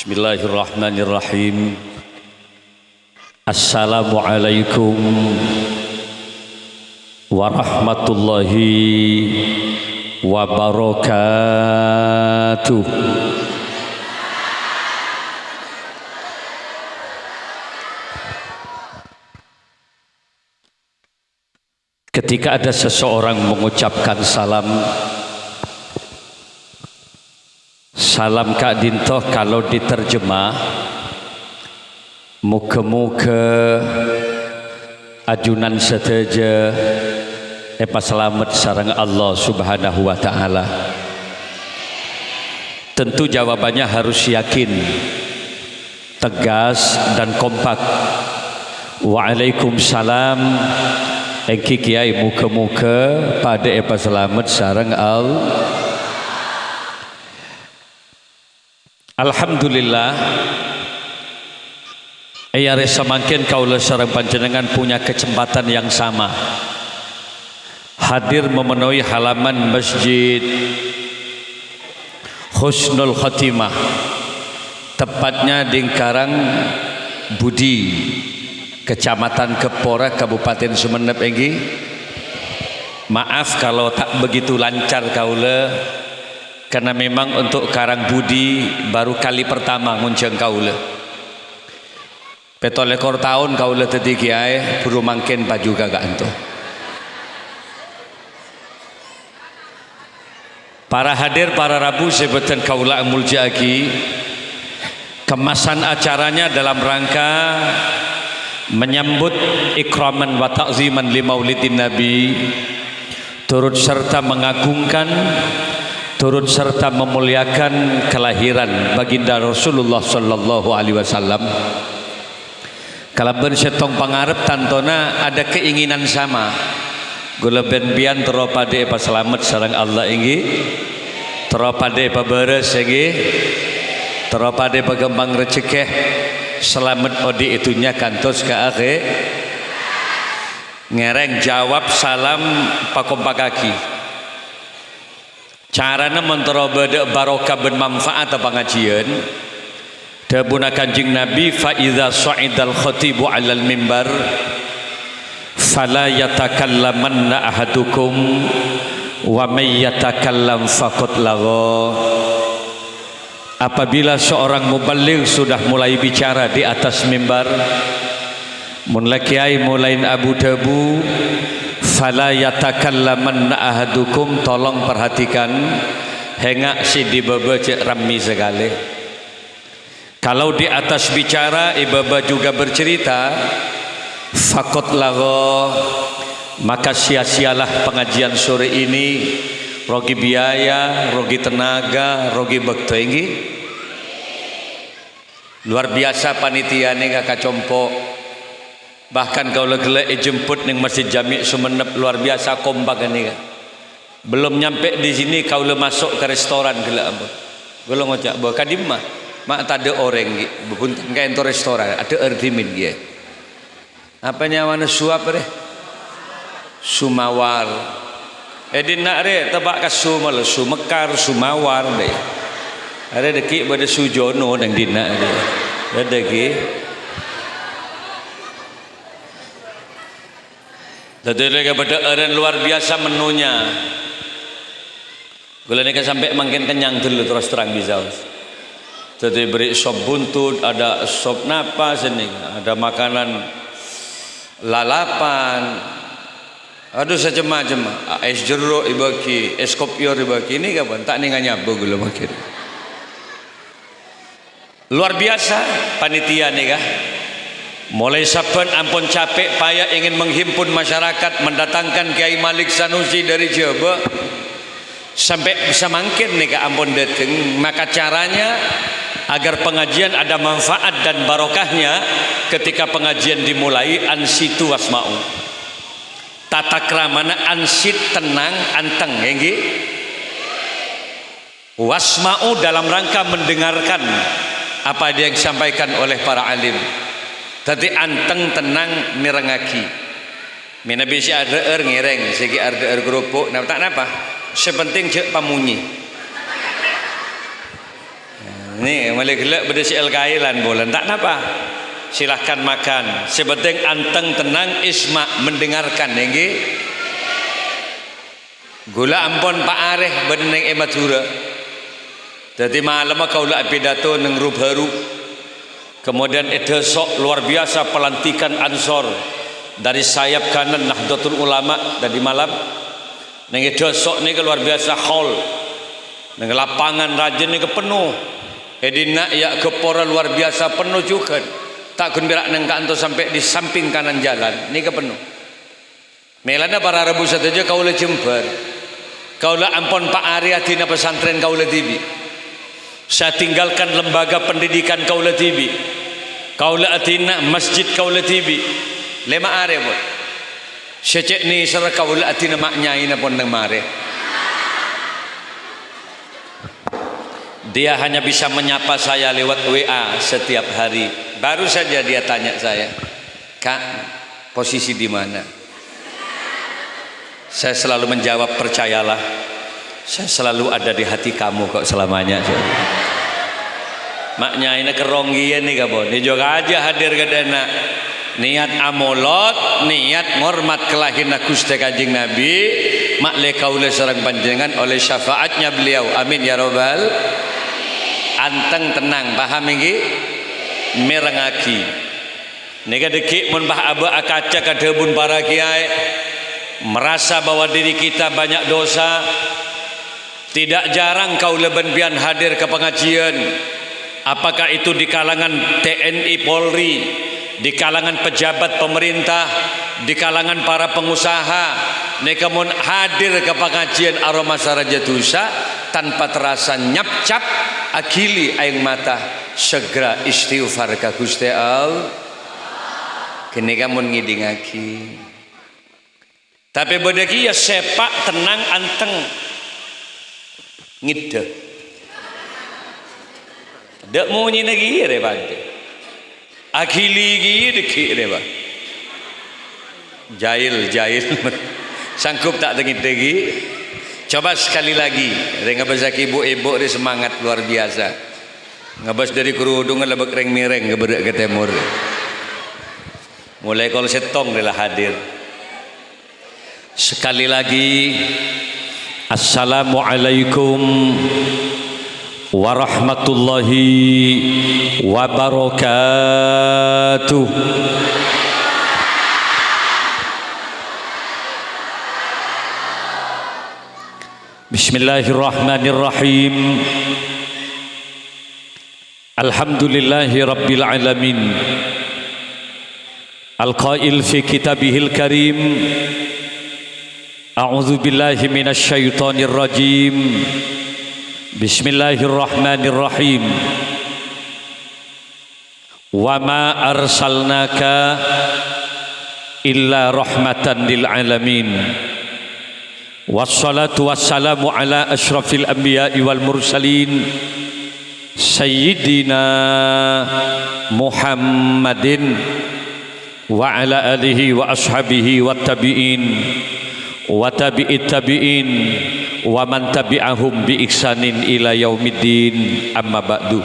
Bismillahirrahmanirrahim. Assalamualaikum warahmatullahi wabarakatuh. Ketika ada seseorang mengucapkan salam Salam Kak Dinto kalau diterjemah Muka-muka Ajunan seteja Epa selamat sarang Allah subhanahu wa ta'ala. Tentu jawabannya harus yakin Tegas dan kompak. Waalaikumsalam Engki kiai muka-muka pada epa selamat sarang al Alhamdulillah. Ia resa makin kaulah sarang panjenengan punya kesempatan yang sama. Hadir memenuhi halaman masjid Husnul Khatimah Tepatnya di Karang Budi Kecamatan Kepora Kabupaten Sumeneb Enggi Maaf kalau tak begitu lancar kaula karena memang untuk Karang Budi baru kali pertama ngunceng kaula. Petolekor tahun kaula tadi kiai buru mangken baju gagak anto para hadir para rabu sebutan kaula muljaki kemasan acaranya dalam rangka menyambut ikraman wa ta'ziman li maulidin nabi turut serta mengagungkan turut serta memuliakan kelahiran baginda Rasulullah sallallahu alaihi wasallam. Kalau bersetong pangarep tantona ada keinginan sama. Gula ben bian teropade pa selamat sarang Allah inggi teropade pa beres inggi teropade pa gembang rezeki selamat odi itunya kantos ke akhir ngereng jawab salam pakompa kaki carana menterobada barokah bermanfaat apa ngajian dabuna kanjing nabi fa iza sa'idal khatibu alal mimbar fala yatakallamanna ahadukum wa may yatakallam faqad lagha. Apabila seorang muballigh sudah mulai bicara di atas mimbar mulai kiai mulai Abu Dabu fala yatakallaman ahadukum tolong perhatikan hengak si di cek rami segala. Kalau di atas bicara ibaba juga bercerita fakot lago maka sia-sialah pengajian sore ini rogi biaya, rogi tenaga, rogi bekto. Ini luar biasa panitia ini kakak compo bahkan kau legele jemput ning masjid jami sumenep luar biasa kompak ini kan belum nyampe di sini kau le masuk ke restoran gila ampun gula ngocak bahwa kadim mak tak ada orang bukan kayak itu restoran. Ada erdimin dia. Apa nyawana suap deh sumawar. Edin nak re tebak ke sumal sumekar sumawar deh ada deki pada sujono nang dina ada deki Tadi kepada orang luar biasa menunya. Gula ni kan sampai makin kenyang dulu terus terang bisa. Tadi beri sop buntut, ada sop napas ini, ada makanan lalapan, ada macam-macam. Es jeruk ibaki, es kopior ibaki ini kapan? Tak nih nyabu gula makin. Luar biasa panitia nih kah? Mulai saban ampun capek payah ingin menghimpun masyarakat mendatangkan Kiai Malik Sanusi dari Jawa. Sampai bisa makin nih ke ampun dateng. Maka caranya agar pengajian ada manfaat dan barokahnya ketika pengajian dimulai ansitu wasma'u. Tata keramana ansit tenang anteng ya wasma'u dalam rangka mendengarkan apa yang disampaikan oleh para alim tadi anteng tenang mirengaki mina bisa ada er ngireng segi ada er kerupuk nah tak apa sepenting cek pamunyi Ni boleh gelak pada si kailan bolan tak napa. Silahkan makan. Sebenting anteng tenang isma mendengarkan nggih. Gula ampun Pak Arif beneng e Madura. Jadi malam kau lah pidato neng baru. Kemudian itu sok luar biasa pelantikan Ansor dari sayap kanan Nahdlatul Ulama dari malam. Neng itu sok ni luar biasa hall. Neng lapangan rajin ni penuh. Edina ya kepora luar biasa penuh juga. Tak kun berak nang kanto sampai di samping kanan jalan. Ni ke penuh. Melana para rebu saja kau le jemper. Kau le ampon Pak Arya tina pesantren kau le tibi. Saya tinggalkan lembaga pendidikan kau le tibi. Kau le atina masjid kau le tibi. Lema are pun. Secek ni sera kau le atina maknya ina pun nang mare. Dia hanya bisa menyapa saya lewat WA setiap hari. Baru saja dia tanya saya, "Kak, posisi di mana?" Saya selalu menjawab, "Percayalah, saya selalu ada di hati kamu kok selamanya." Maknya ini keronggian nih kamu. Ini juga aja hadir ke dana. Niat amolot, niat ngormat kelahiran Gusti Kanjeng Nabi, mak le kaula sareng panjenengan oleh syafaatnya beliau. Amin ya rabbal anteng tenang paham ini merengaki nega dekik mun bah aba akaca kadebun para kiai merasa bahwa diri kita banyak dosa tidak jarang kau lebenbian hadir ke pengajian. Apakah itu di kalangan TNI Polri di kalangan pejabat pemerintah di kalangan para pengusaha? Nekamun hadir ke pengajian aroma sarajatusa tanpa terasa nyap cap akili aing mata segera istighfar ka Gusti Allah kene kamu ngidingaki. Tapi bodaki ya sepak tenang anteng ngide dak mau lagi re bante. Akili gi deki re ba. Jahil jahil sanggup tak tengit lagi Coba sekali lagi, ngabas ibu-ibu ini semangat luar biasa. Ngabas dari kerudung lebek reng mireng ngeberak ke timur. Mulai kalau setong adalah hadir. Sekali lagi, Assalamualaikum warahmatullahi wabarakatuh. Bismillahirrahmanirrahim. Alhamdulillahi rabbil alamin. Al-Qail fi kitabihil karim Al-Qail fi kitabihil karim. أعوذ بالله من الشيطان الرجيم. بسم الله الرحمن الرحيم. وما أرسلناك إلا رحمة للعالمين. والصلاة والسلام على أشرف الأنبياء والمرسلين سيدنا محمد وعلى آله وأصحابه والتابعين. Wa tabi'it tabi'in wa man tabi'ahum bi iksanin ila yaumiddin. Amma ba'du.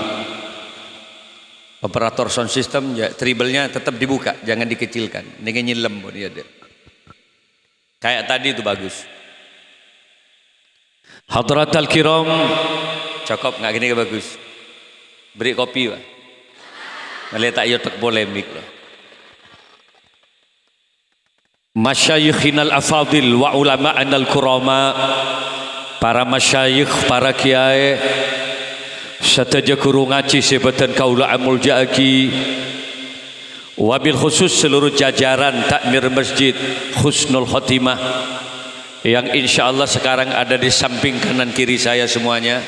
Operator sound system ya treble-nya tetap dibuka jangan dikecilkan. Dengan nyilem dia kayak tadi itu bagus. Hadrat al-kiram Cakap nggak gini bagus. Beri kopi pak. Melihat tak tak polemik lah Masyayikhin al-afadil wa ulama al-kurama. Para masyayikh, para kiai Sataja kuru ngaci sebatan kaula amul ja'aki. Wabil khusus seluruh jajaran takmir masjid Husnul Khotimah yang insya Allah sekarang ada di samping kanan kiri saya semuanya.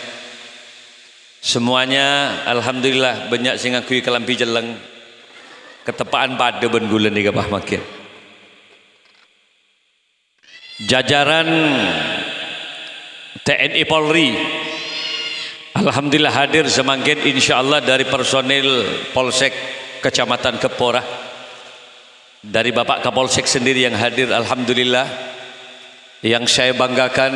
Semuanya Alhamdulillah banyak sing ngakui kelampi jeleng. Ketepaan pada ben nih kapah makin jajaran TNI Polri. Alhamdulillah hadir semakin insya Allah dari personil Polsek Kecamatan Kepora. Dari Bapak Kapolsek sendiri yang hadir Alhamdulillah. Yang saya banggakan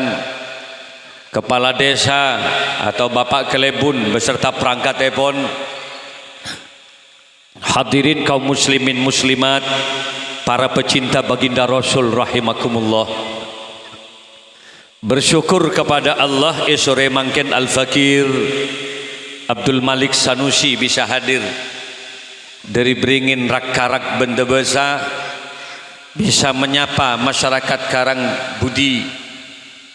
kepala desa atau bapak kelebun beserta perangkat telepon hadirin kaum muslimin muslimat para pecinta baginda rasul rahimakumullah. Bersyukur kepada Allah esore mangken al-fakir Abdul Malik Sanusi bisa hadir. Dari beringin rak-karak benda besar bisa menyapa masyarakat Karang Budi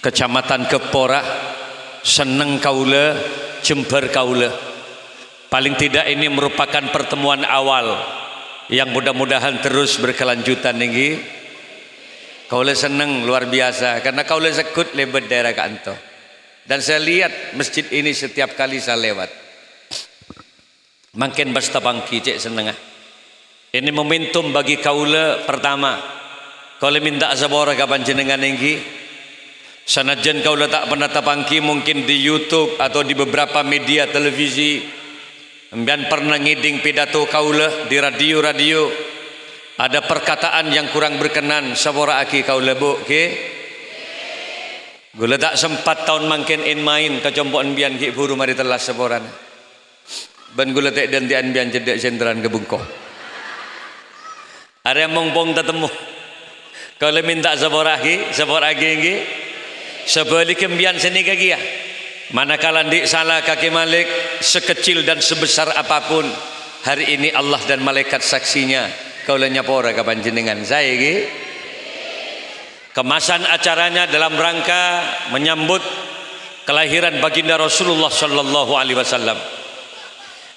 Kecamatan Kepora seneng kaula Jember kaula. Paling tidak ini merupakan pertemuan awal yang mudah-mudahan terus berkelanjutan tinggi kaula seneng luar biasa. Karena kaula sekut lebat daerah kanto dan saya lihat masjid ini setiap kali saya lewat. Makin bangki cek seneng ini momentum bagi kaula pertama. Kaula minta sabora kapan jenengan tinggi Sanajan kau letak pernah tapangki mungkin di YouTube atau di beberapa media televisi. Dan pernah ngiding pidato kaulah di radio-radio. Ada perkataan yang kurang berkenan sabora aki kaulah bu, ke? Gula tak sempat tahun mangkin in main kecompokan bian ki buru mari telas saboran. Ben gula tak dan tian bian cedek sendran ke bungkoh. Ada yang mongpong tetemu. Kalau minta sabora ki, sabora ki, sebalik kembian seni kaki ya manakala di salah kaki malik sekecil dan sebesar apa pun hari ini Allah dan malaikat saksinya. Kau lenyap ora kapan jenengan? Saya kemasan acaranya dalam rangka menyambut kelahiran baginda Rasulullah sallallahu alaihi wasallam.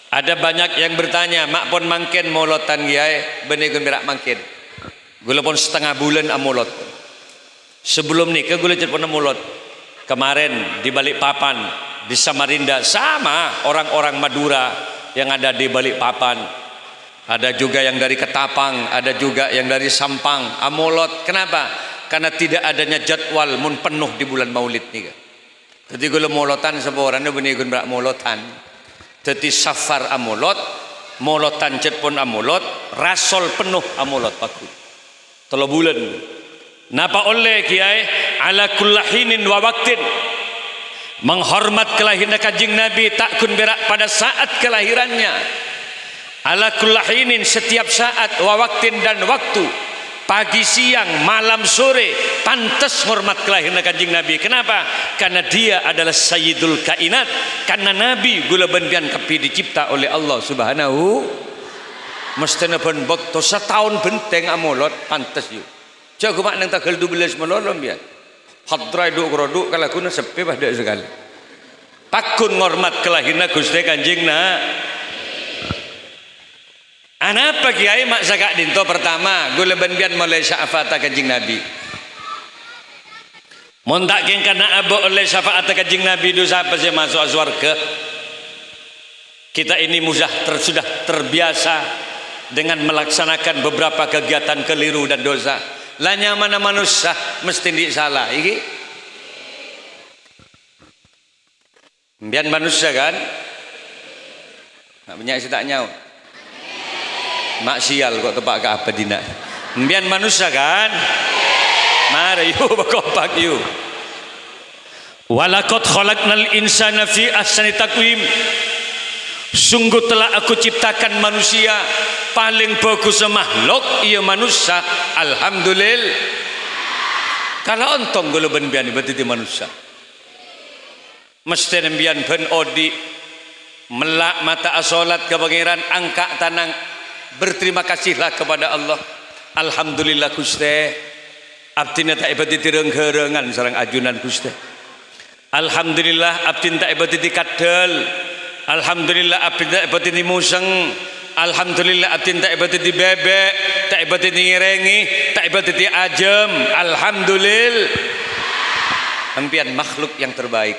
Ada banyak yang bertanya mak pun mangkin molotan giai benih gembira mangkin. Gula pun setengah bulan amolot. Sebelum ni ke gula pernah mulut. Kemarin di balik papan di Samarinda sama orang-orang Madura yang ada di balik papan. Ada juga yang dari Ketapang, ada juga yang dari Sampang, Amolot. Kenapa? Karena tidak adanya jadwal mun penuh di bulan Maulid ni. Jadi gula molotan orang benih gun berak molotan. Jadi safar amolot, molotan cet pun amolot, rasol penuh amolot paku. Telo bulan Napa oleh kiai? Ala kullahinin wa waktin. Menghormat kelahiran kajing Nabi tak kun berak pada saat kelahirannya. Ala kullahinin setiap saat wa waktin dan waktu. Pagi siang malam sore pantas hormat kelahiran kajing Nabi. Kenapa? Karena dia adalah sayyidul kainat. Karena Nabi gula bendian kepi dicipta oleh Allah subhanahu. Mesti pun waktu setahun benteng amolot pantas yuk Jago mak nang tanggal 12 melolom ya. Hadrai duk groduk kalau kuna sepi pada sekali. Pakun ngormat kelahiran Gusti Kanjeng na. Anapa kiai mak sakak dinto pertama gula benbian mulai syafaat kanjeng Nabi. Montak keng kana abo oleh syafaat kanjeng Nabi dosa apa sih masuk surga? Kita ini mudah ter, sudah terbiasa dengan melaksanakan beberapa kegiatan keliru dan dosa lanya mana manusia mesti di salah iki. Biar manusia kan? Banyak sih tak nyau mak sial kok tepak ke apa dina biar manusia kan? Mari yuk berkompak yuk. Walakot khalaqnal insana fi ahsani takwim sungguh telah aku ciptakan manusia paling bagus makhluk ia manusia. Alhamdulillah. Kalau ontong gula ben bian berarti manusia. Mesti nembian ben odi. Melak mata asolat ke pangeran angka tanang. Berterima kasihlah kepada Allah. Alhamdulillah Gusti. Abdina tak ibadi tireng-kerengan sarang ajunan Gusti. Alhamdulillah abdin tak ibadi kadal. Alhamdulillah abdin tak ibadi museng Alhamdulillah atin tak ibadat di bebek, tak ibadat di ngirengi, tak ibadat di ajem. Alhamdulillah. Empian makhluk yang terbaik.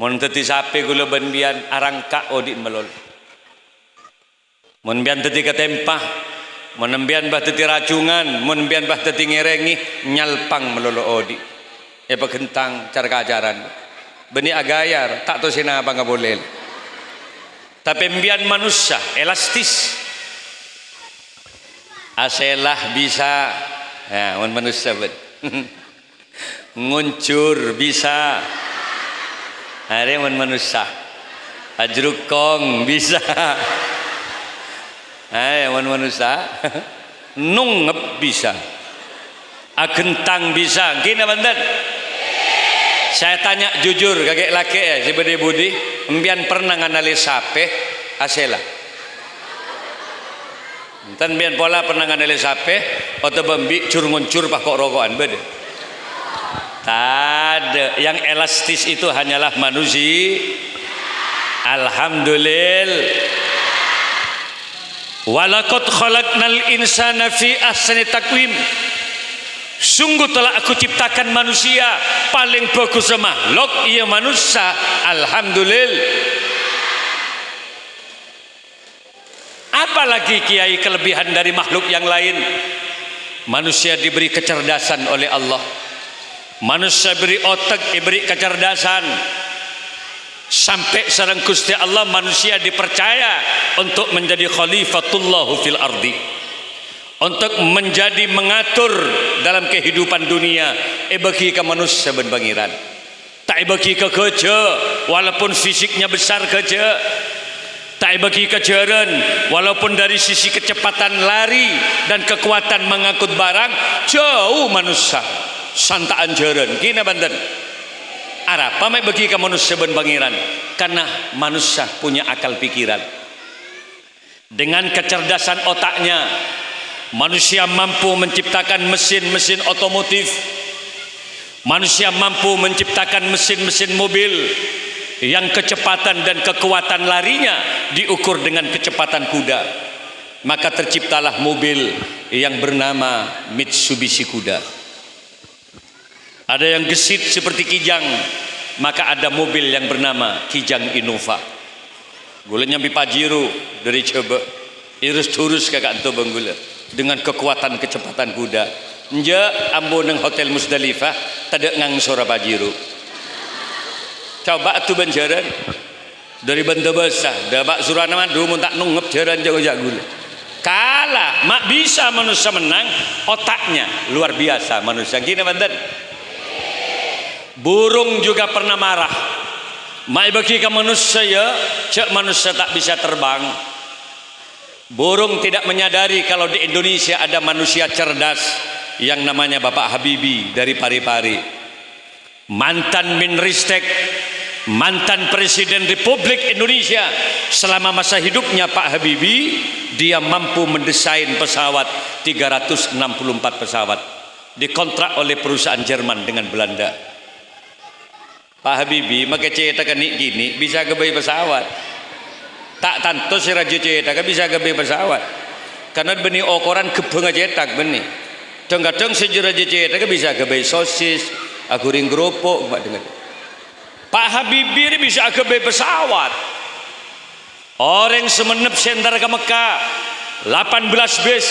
Mun teti sape gula benbian arang ka odi melol. Mun bian teti ketempah, mun bian bah teti racungan, mun bian bah teti ngirengi nyalpang melolo odi. E pegentang cara kajaran. Beni agayar tak tahu sina apa nggak boleh tapi mbian manusia elastis. Aselah bisa. Ya manusia bet nguncur bisa. Hari man manusia. Ajrukong bisa. Hai man manusia. Nungep bisa. Agentang bisa. Gini banten saya tanya jujur kakek laki ya si budi budi pernah nganalisa sape asela. Tan bian pola pernah nganalisa sape atau bambi cur nguncur pak kok rokokan bede ada. Yang elastis itu hanyalah manusia. Alhamdulillah Walakot khalaqnal insana fi ahsani takwim Sungguh telah aku ciptakan manusia paling bagus makhluk ia manusia. Alhamdulillah. Apalagi kiai kelebihan dari makhluk yang lain? Manusia diberi kecerdasan oleh Allah. Manusia beri otak diberi kecerdasan. Sampai sarang Gusti Allah manusia dipercaya untuk menjadi khalifatullah fil ardi untuk menjadi mengatur dalam kehidupan dunia eh bagi ke manusia berbangiran. Tak bagi ke kerja walaupun fisiknya besar kerja. Tak bagi kejaran walaupun dari sisi kecepatan lari dan kekuatan mengangkut barang jauh manusia. Santaan jaran kina banten. Arab pamai bagi ke manusia ben pangeran karena manusia punya akal pikiran. Dengan kecerdasan otaknya manusia mampu menciptakan mesin-mesin otomotif. Manusia mampu menciptakan mesin-mesin mobil yang kecepatan dan kekuatan larinya diukur dengan kecepatan kuda. Maka terciptalah mobil yang bernama Mitsubishi kuda. Ada yang gesit seperti kijang maka ada mobil yang bernama kijang Innova. Gulanya Pajero dari coba irus turus kakak itu banggula. Dengan kekuatan kecepatan kuda. Nja ambo neng hotel Musdalifah tada ngang sora Pajero coba tu banjaran dari benda besar dabak madu mun tak nungep jaran jago jagul kalah. Mak bisa manusia menang otaknya luar biasa manusia. Gini banten. Burung juga pernah marah. Mai bagi ke manusia ya cek manusia tak bisa terbang burung tidak menyadari kalau di Indonesia ada manusia cerdas yang namanya Bapak Habibi dari Pari-Pari. Mantan Minristek mantan Presiden Republik Indonesia selama masa hidupnya Pak Habibi dia mampu mendesain pesawat 364 pesawat dikontrak oleh perusahaan Jerman dengan Belanda. Pak Habibi maka ceritakan ni gini bisa ke pesawat tak tanto si raja ceritakan bisa ke pesawat. Karena benih okoran kebenga cetak benih kadang-kadang si raja ceritakan bisa ke sosis aku ring geropok dengan Pak Habibi ini bisa ke pesawat. Orang semenep sentar ke Mekah. 18 bis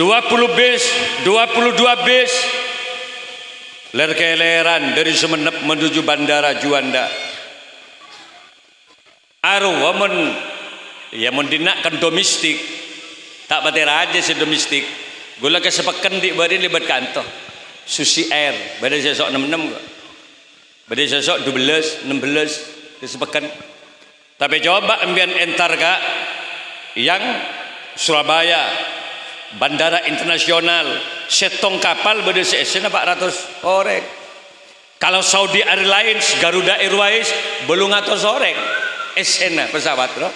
20 bis 22 bis. Ler keleran dari Semenep menuju Bandara Juanda. Aru wamen ya mendinakkan domestik. Tak bate raja si domestik. Gula kesepakan di bari libat kantor. Susi air. Badai sesok 66 kok. Badai sesok 12 16 kesepakan tapi coba ambian entar kak yang Surabaya bandara internasional setong kapal berdasarkan 400 orang kalau Saudi Airlines Garuda Airways belum atau sore esena pesawat bro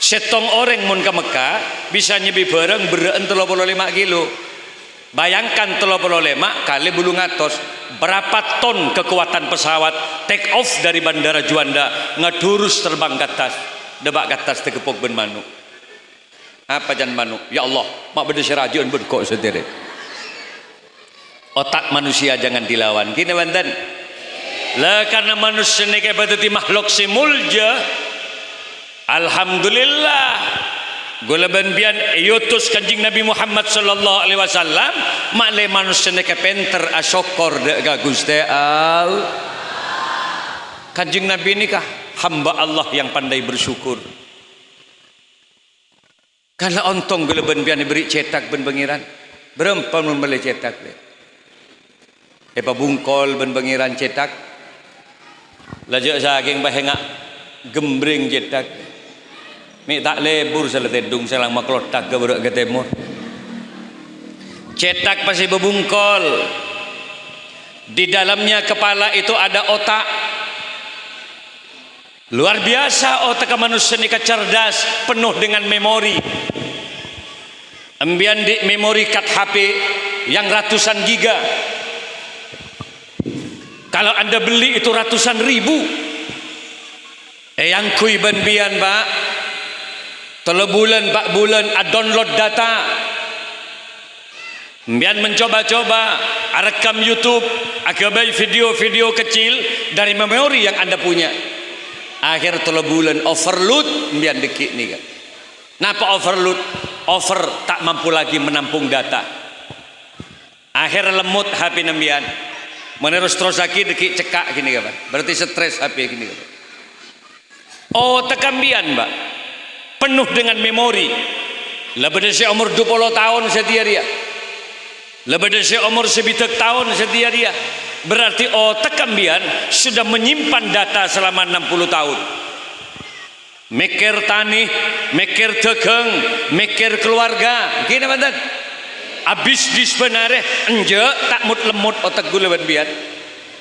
setong orang mun ke Mekah bisa nyebi bareng beren 35 kilo. Bayangkan 35 kali belum atos berapa ton kekuatan pesawat take off dari bandara Juanda ngedurus terbang ke atas debak ke atas tekepok ben manuk. Apa jangan manu ya Allah mak beda serajun berkok sendiri otak manusia jangan dilawan. Gini banten lah karena manusia ini kayak makhluk si mulja Alhamdulillah. Gula bian yutus kanjing Nabi Muhammad sallallahu alaihi wasallam makle manusia ini penter asyokor de Gusti al kanjing Nabi ini kah? Hamba Allah yang pandai bersyukur. Kalau ontong gula ben bian beri cetak ben pengiran berapa membeli cetak le. Epa bungkol ben bengiran cetak. Lajak saking bahengak gembring cetak. Mi tak lebur seletedung selang maklotak ke budak ke timur. Cetak pasti bebungkol. Di dalamnya kepala itu ada otak. Luar biasa otak manusia ini cerdas, penuh dengan memori. Ambian di memori card HP yang ratusan giga kalau anda beli itu ratusan ribu eh yang kui benbian pak telo bulan pak bulan a download data Bian mencoba-coba rekam YouTube, akabai video-video kecil dari memori yang anda punya. Akhir telo bulan overload, bian dekik nih kan. Napa overload? Over tak mampu lagi menampung data. Akhir lemut HP nembian. Menerus terus lagi deki cekak gini kapan? Berarti stres HP gini kapan? Oh tekambian mbak, penuh dengan memori. Lebih dari umur 20 tahun setia dia. Lebih dari umur sebitek tahun setia dia. Berarti oh tekambian sudah menyimpan data selama 60 tahun. Mikir tani, mikir tegeng, mikir keluarga. Gini mantan habis di sebenarnya enje tak mut lemut otak gue lewat biar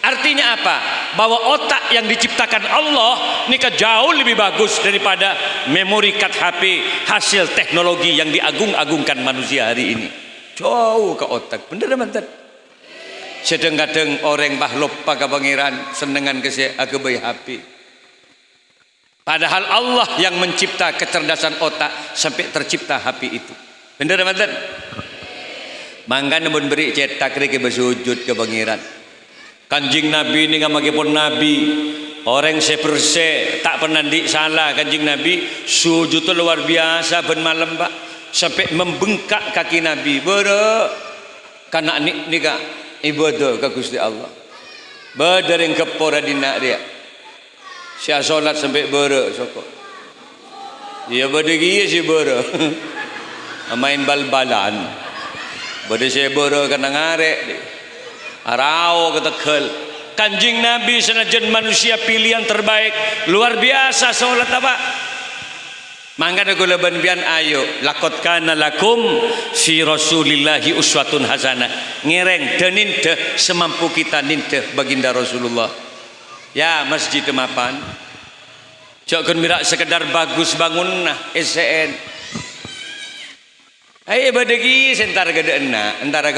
artinya apa? Bahwa otak yang diciptakan Allah ini jauh lebih bagus daripada memori card HP hasil teknologi yang diagung-agungkan manusia hari ini. Jauh ke otak. Bener mantan sedang-kadang orang bah lupa pangeran senengan ke agabai HP padahal Allah yang mencipta kecerdasan otak sampai tercipta HP itu. Bener mantan Mangga namun beri cetak riki bersujud ke pangeran. Kanjing Nabi ini pun Nabi. Orang seperse tak pernah di salah kanjing Nabi. Sujud itu luar biasa ben malam pak. Sampai membengkak kaki Nabi. Bero karena ni nika ibadah ke Gusti Allah. Yang kepora dina dia. Saya solat sampai bero sokok. Ya berdegi si bero main bal-balan. Bada saya bera kena ngarek Arau kata kel Kanjing Nabi senajan manusia pilihan terbaik. Luar biasa solat apa? Mangga gula bian ayo. Lakot kana lakum fi rasulillahi uswatun hasanah. Ngereng dan ninte semampu kita ninte baginda Rasulullah. Ya masjid mapan. Cok kan mirak sekedar bagus bangun nah SCN Ayo badegi sentar gede enak, antara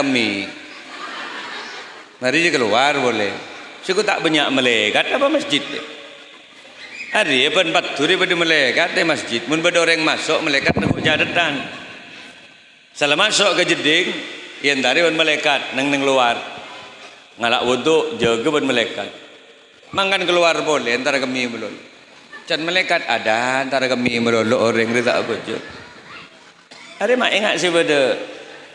Mari keluar boleh. Suku tak banyak melekat apa masjid. Hari apa empat turi pada melekat di masjid. Mun pada orang masuk melekat nak jadatan. Salah masuk ke jeding, yang tadi pun melekat neng neng luar. Ngalak wudhu jaga pun melekat. Mangan keluar boleh antara kami belum. Can melekat ada antara kami belum orang rita apa je. Ada mak ingat sih pada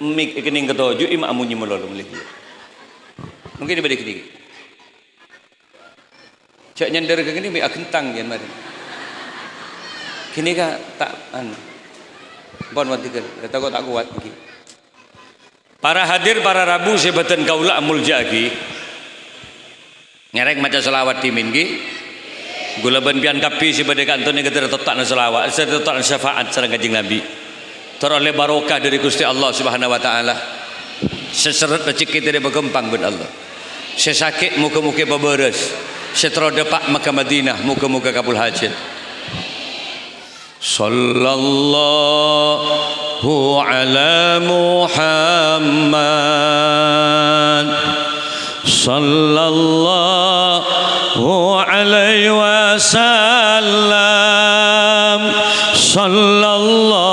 mik kening ketujuh imak amunyi melolong lagi. Mungkin dibalik kini. Cak nyender ke kini mik kentang ya mari. Kini ka tak an. Bon mati ke, kata kau tak kuat lagi. Para hadir para rabu sebatan kaula amul jagi. Ngerek macam selawat timin ki. Gula ban pian kapi si pada kantor ni kata tetak na selawat, tetak na syafaat sarang kajing Nabi teroleh barokah dari Gusti Allah Subhanahu wa taala seseret rezeki tidak berkembang ben Allah. Sesakit muka-muka beberes setelah depak maka Madinah muka-muka kabul hajat. Sallallahu ala Muhammad. Sallallahu alaihi wasallam. Sallallahu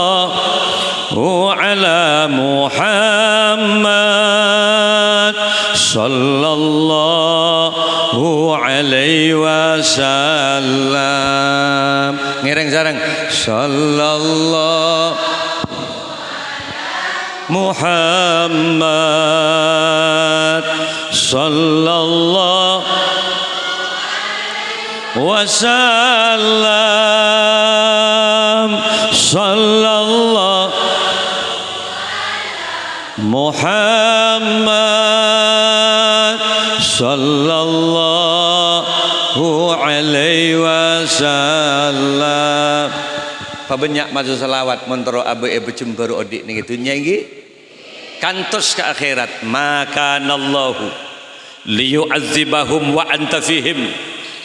صلى الله عليه وسلم ngiring sareng sallallahu Muhammad sallallahu wasallam sallallahu صلى الله عليه وسلم Pabanyak maju salawat Montoro abe e cembar odik ni gitu. nyanyi kantos ke akhirat. Maka nallahu Liyu'azibahum wa antafihim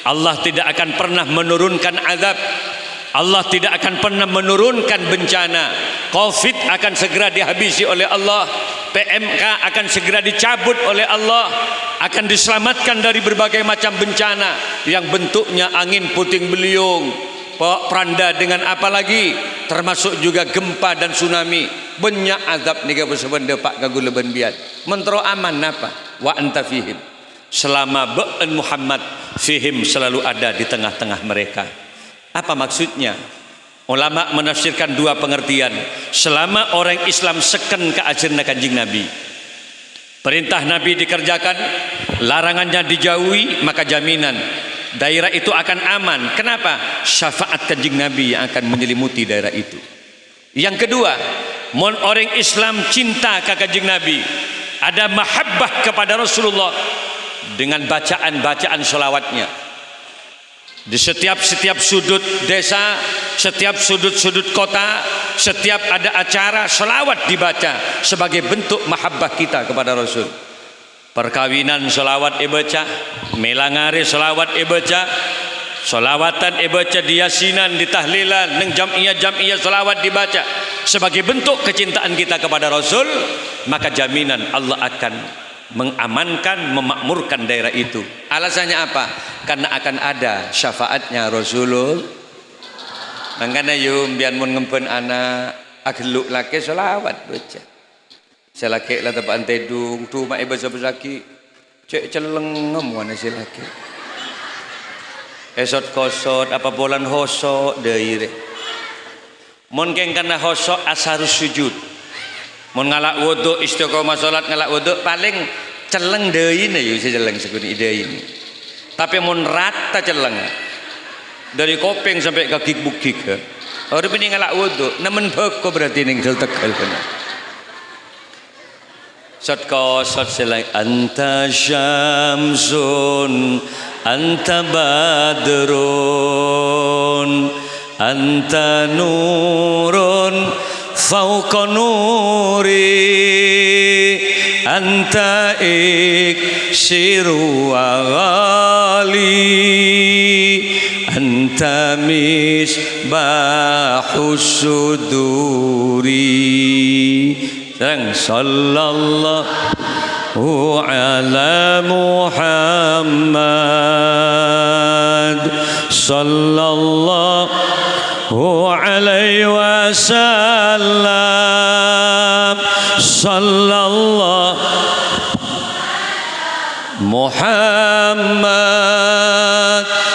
Allah tidak akan pernah menurunkan azab. Allah tidak akan pernah menurunkan bencana. Covid akan segera dihabisi oleh Allah. PMK akan segera dicabut oleh Allah akan diselamatkan dari berbagai macam bencana. Yang bentuknya angin puting beliung peranda dengan apa lagi? Termasuk juga gempa dan tsunami. Banyak azab ni apa sebenda pak kagu leben biat. Mentero aman apa? Wa anta fihim. Selama ba'an Muhammad fihim selalu ada di tengah-tengah mereka. Apa maksudnya ulama menafsirkan dua pengertian. Selama orang Islam seken ke ajarna kanjing Nabi. Perintah Nabi dikerjakan larangannya dijauhi maka jaminan. Daerah itu akan aman. Kenapa? Syafaat kanjing Nabi yang akan menyelimuti daerah itu. Yang kedua mon orang Islam cinta ke kanjing Nabi. Ada mahabbah kepada Rasulullah dengan bacaan-bacaan solawatnya di setiap setiap sudut desa setiap sudut-sudut kota setiap ada acara selawat dibaca sebagai bentuk mahabbah kita kepada Rasul. Perkawinan selawat ibaca melangari selawat ibaca selawatan ibaca di yasinan di tahlilan neng jam'iyah jam'iyah selawat dibaca sebagai bentuk kecintaan kita kepada Rasul maka jaminan Allah akan mengamankan memakmurkan daerah itu. Alasannya apa? Karena akan ada syafaatnya Rasulul. Makanya yuk biar mun ngempen anak ageluk laki selawat baca selaki lah tempat tedung tu mak ibu sebesaki cek celengem mana si laki esot kosot apa bulan hosok daire mun keng kana hosok asharus sujud mun ngalak wudu istiqomah salat ngalak wudu paling celeng deui ne yo celeng seguni deui tapi mun rata celeng. Dari kopeng sampai ke gig bukik orang ini ngalak wudu nemen beko berarti ning tegal Sot ko sot selai anta syamsun anta badrun anta nurun فوق نوري. أنت إكسر وغالي. أنت مصباح الصدور. صلى الله على محمد. صلى الله عليه وسلم صلى الله محمد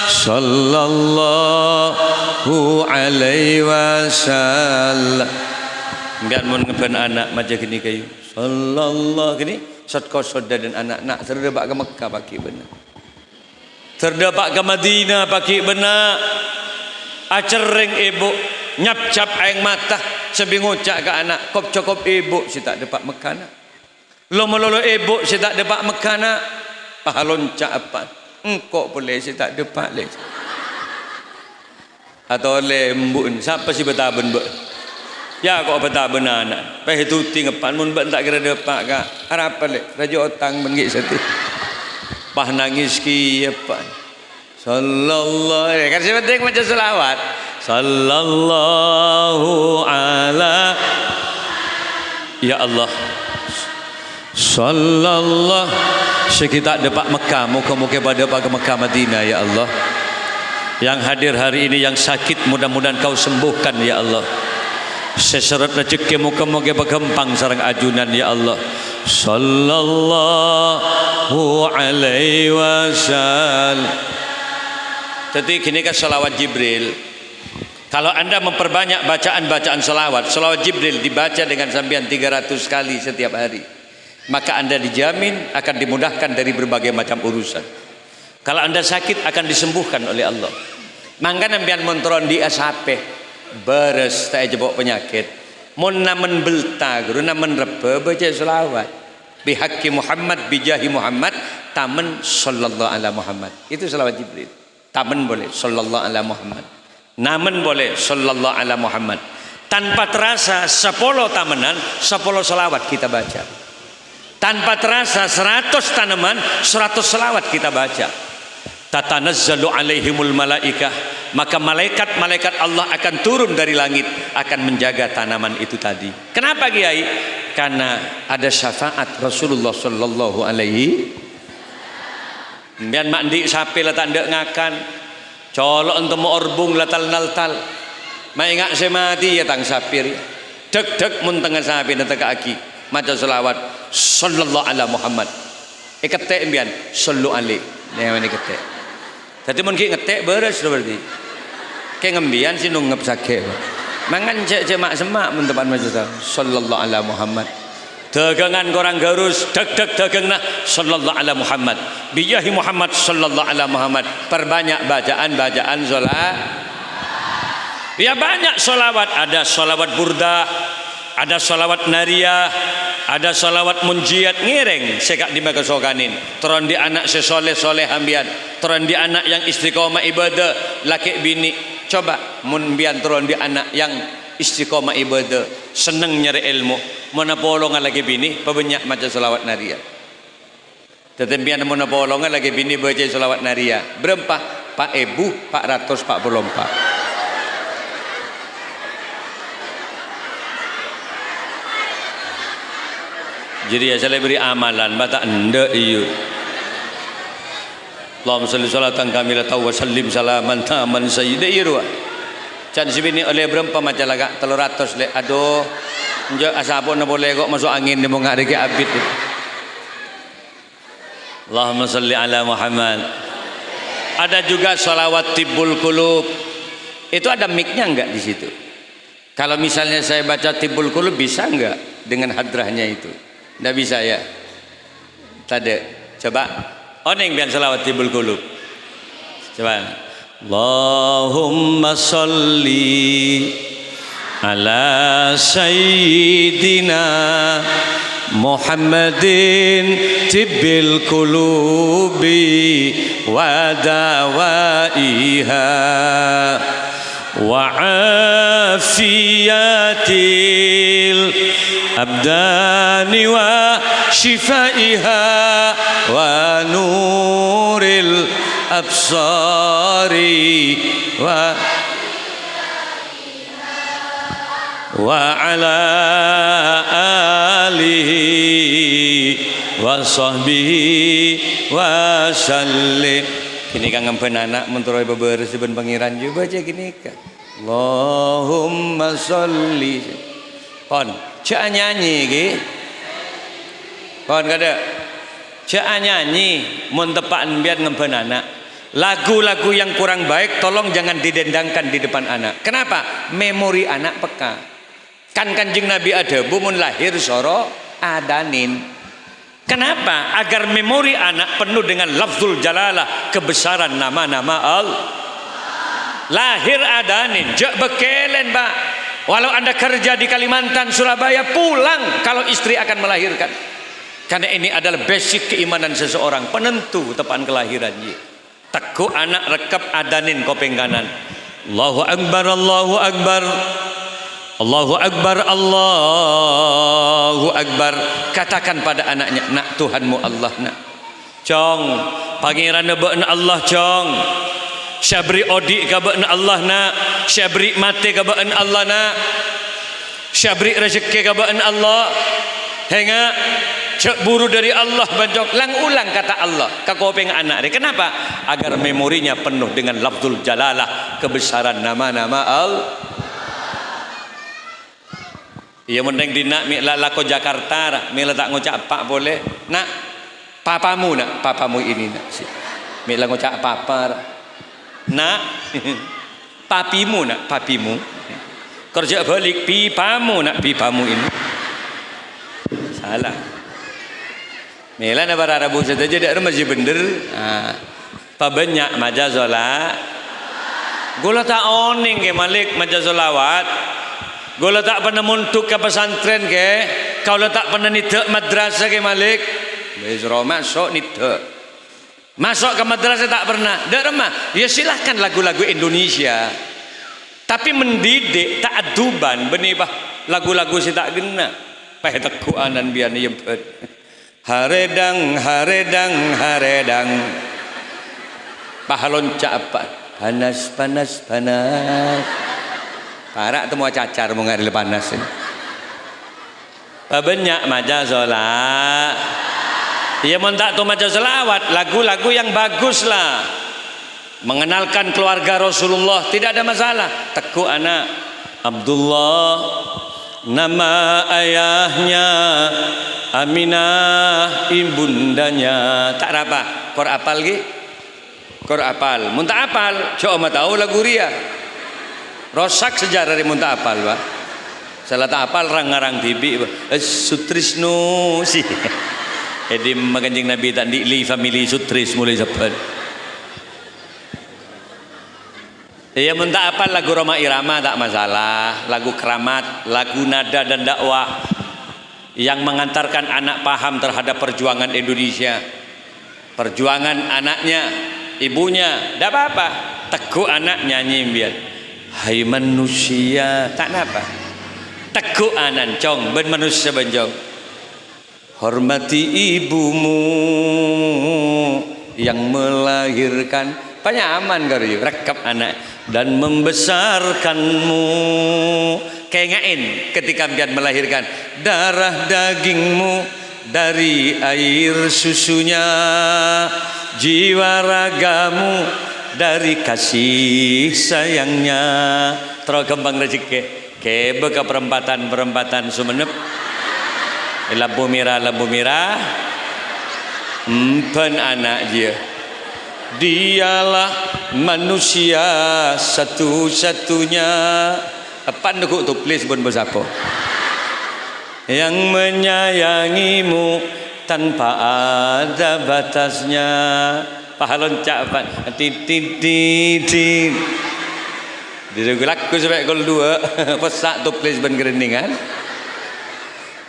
صلى الله عليه وسلم biar mun ngeben anak macam gini kayu sallallahu gini sat kosoda dan anak nak terdapat ke Mekah pakai benar terdapat ke Madinah pakai benar acereng ibu nyap cap aing mata. Sebingucak ke anak kop cokop ibu si tak dapat mekana. Lo melolo ibu si tak dapat mekana. Pahalon cak apa? Engkau boleh si tak dapat le. Atau lembun siapa si betaben bu ya kok betaben anak. Peh itu tinggapan mun tak kira dapat kak. Harap le? Raja otang mengik seti pah nangis ki apa Sallallahu alaihi kan penting macam selawat. Sallallahu ala Ya Allah. Sallallahu sekitar depak Mekah, muka-muka pada pada Mekah Madinah ya Allah. Yang hadir hari ini yang sakit mudah-mudahan kau sembuhkan ya Allah. Seseret rezeki muka-muka bergempang sarang ajunan ya Allah. Sallallahu alaihi wasallam. Jadi gini kan salawat Jibril. Kalau anda memperbanyak bacaan-bacaan salawat, salawat Jibril dibaca dengan sambian 300 kali setiap hari. Maka anda dijamin akan dimudahkan dari berbagai macam urusan. Kalau anda sakit akan disembuhkan oleh Allah. Mangga nampian montron di asape beres tak jebok penyakit. Mun namen belta guru namen rebe baca salawat. Bihaqi Muhammad bijahi Muhammad tamen sallallahu alaihi Muhammad. Itu salawat Jibril taman boleh sallallahu alaihi Muhammad. Namun boleh sallallahu ala Muhammad. Tanpa terasa 10 tamanan 10 selawat kita baca. Tanpa terasa 100 tanaman 100 selawat kita baca. Tatanazzalu alaihimul malaikah. Maka malaikat-malaikat Allah akan turun dari langit akan menjaga tanaman itu tadi. Kenapa Kiai? Karena ada syafaat Rasulullah sallallahu alaihi Biar mandi sapi lah tak ngakan colok untuk mau orbung lah tal nal tal Mai saya mati ya tang sapir. Dek dek mun sapi dan tengah aki. Maca selawat sallallahu ala Muhammad. Iketek imbian sallu ali. Nih mana ketek. Tadi mun ki ngetek beres berarti. Kayak ngembian sih nungep sakit. Mangan cek cek mak semak mun tepan maca sallallahu ala Muhammad. Dagangan korang garus deg deg dagang nah sallallahu ala Muhammad. Biyahi Muhammad sallallahu ala Muhammad. Perbanyak bacaan bacaan salat Ya banyak solawat, ada solawat burda, ada solawat nariyah, ada solawat munjiat ngiring sekak di sokanin. Teron di anak sesoleh soleh ambian, teron di anak yang istiqomah ibadah, laki bini. Coba munbian teron di anak yang istiqomah ibadah, seneng nyari ilmu, mana polongan lagi bini, pebanyak macam solawat nariyah. Tetempian mana polongan lagi bini baca solawat nariyah. Berapa? Pak Ebu, Pak Ratus, Pak Belompak. jadi ya saya beri amalan mata anda iyo Allahumma salli salatan kamilatan wa sallim salaman taman irwa can sibini oleh berapa macam laga telur ratus le aduh njo asapun na boleh kok masuk angin di mong hari ke Allahumma salli ala Muhammad ada juga salawat tibul kulub itu ada miknya enggak di situ kalau misalnya saya baca tibul kulub bisa enggak dengan hadrahnya itu tidak bisa ya. Tadi. Coba. Oning biar salawat tibul kulub. Coba. اللهم صل على سيدنا محمد طب القلوب ودوائها وعافيات الأبدان وشفائها ونور الأبصار. وعلى آله وصحبه وسلم kini kang ngempen anak menturoi beberes ben pangeran juga baca gini kan Allahumma salli kon cek nyanyi ki kon kada cek nyanyi mun tepakan biar ngempen anak lagu-lagu yang kurang baik tolong jangan didendangkan di depan anak kenapa memori anak peka kan kanjeng nabi ada bumun lahir soro adanin Kenapa? Agar memori anak penuh dengan lafzul jalalah kebesaran nama-nama Allah. Lahir adanin, jak bekelen, Pak. Walau anda kerja di Kalimantan, Surabaya, pulang kalau istri akan melahirkan. Karena ini adalah basic keimanan seseorang, penentu tepan kelahirannya. Teguh anak rekap adanin kopeng kanan. Allahu Akbar, Allahu Akbar. Allahu Akbar, Allahu Akbar. Katakan pada anaknya, nak Tuhanmu Allah nak. Cong, pangeran Allah cong. Syabri odi kabaan Allah na Syabri mati kabaan Allah na Syabri rezeki kabaan Allah. Hingga cek buru dari Allah banjok lang ulang kata Allah. Ke kopeng anak dia. Kenapa? Agar memorinya penuh dengan lafzul jalalah kebesaran nama-nama Allah Ia mending di nak mi lako Jakarta mi tak ngucap pak boleh. Nak papamu nak? Papamu ini nak si. Mi ngucap papa nak papimu nak? Papimu. Kerja balik pipamu nak? Pipamu ini. Salah. Mela na bara rabu sa jadi masih bener ah pabanyak majazola. Gula tak oning ke malik majazolawat gula tak pernah muntuk ke pesantren ke kau tak pernah nita madrasah ke malik Bezro masuk nita Masuk ke madrasah tak pernah. Tak remah. Ya silahkan lagu-lagu Indonesia. tapi mendidik tak aduban benibah lagu-lagu si tak gena peh tekuanan bian yempet haredang haredang haredang pahalon apa panas panas panas parak temu cacar mau ngadil panas ini banyak maja sholat ya mau tak tu maja selawat lagu-lagu yang bagus lah mengenalkan keluarga Rasulullah tidak ada masalah. Teguh anak Abdullah nama ayahnya Aminah ibundanya. Tak apa kor apal lagi kor apal. Muntah apal coba tahu lagu ria rosak sejarah di muntah apal pak salah tak apal rang-rang bibi eh, sutrisnu sih jadi makanjing nabi tadi li family sutris mulai sepen Ya minta apa lagu Roma Irama tak masalah, lagu keramat, lagu nada dan dakwah yang mengantarkan anak paham terhadap perjuangan Indonesia. Perjuangan anaknya, ibunya, tidak apa-apa. Teguh anak nyanyi biar. Hai manusia, tak apa. Teguh anak cong, ben manusia benjong. Hormati ibumu yang melahirkan. Banyak aman kau rekap anak dan membesarkanmu kengain ketika melahirkan darah dagingmu dari air susunya jiwa ragamu dari kasih sayangnya. Terus kembang rezeki. Ke beka perempatan perempatan sumenep lampu merah lampu merah. Empan anak dia. Dialah manusia satu-satunya. Apa nak tu please pun bersapa. Yang menyayangimu tanpa ada batasnya pahalon capan titit titit Dirugulak ku sampai gol dua pesak tu please ben kereningan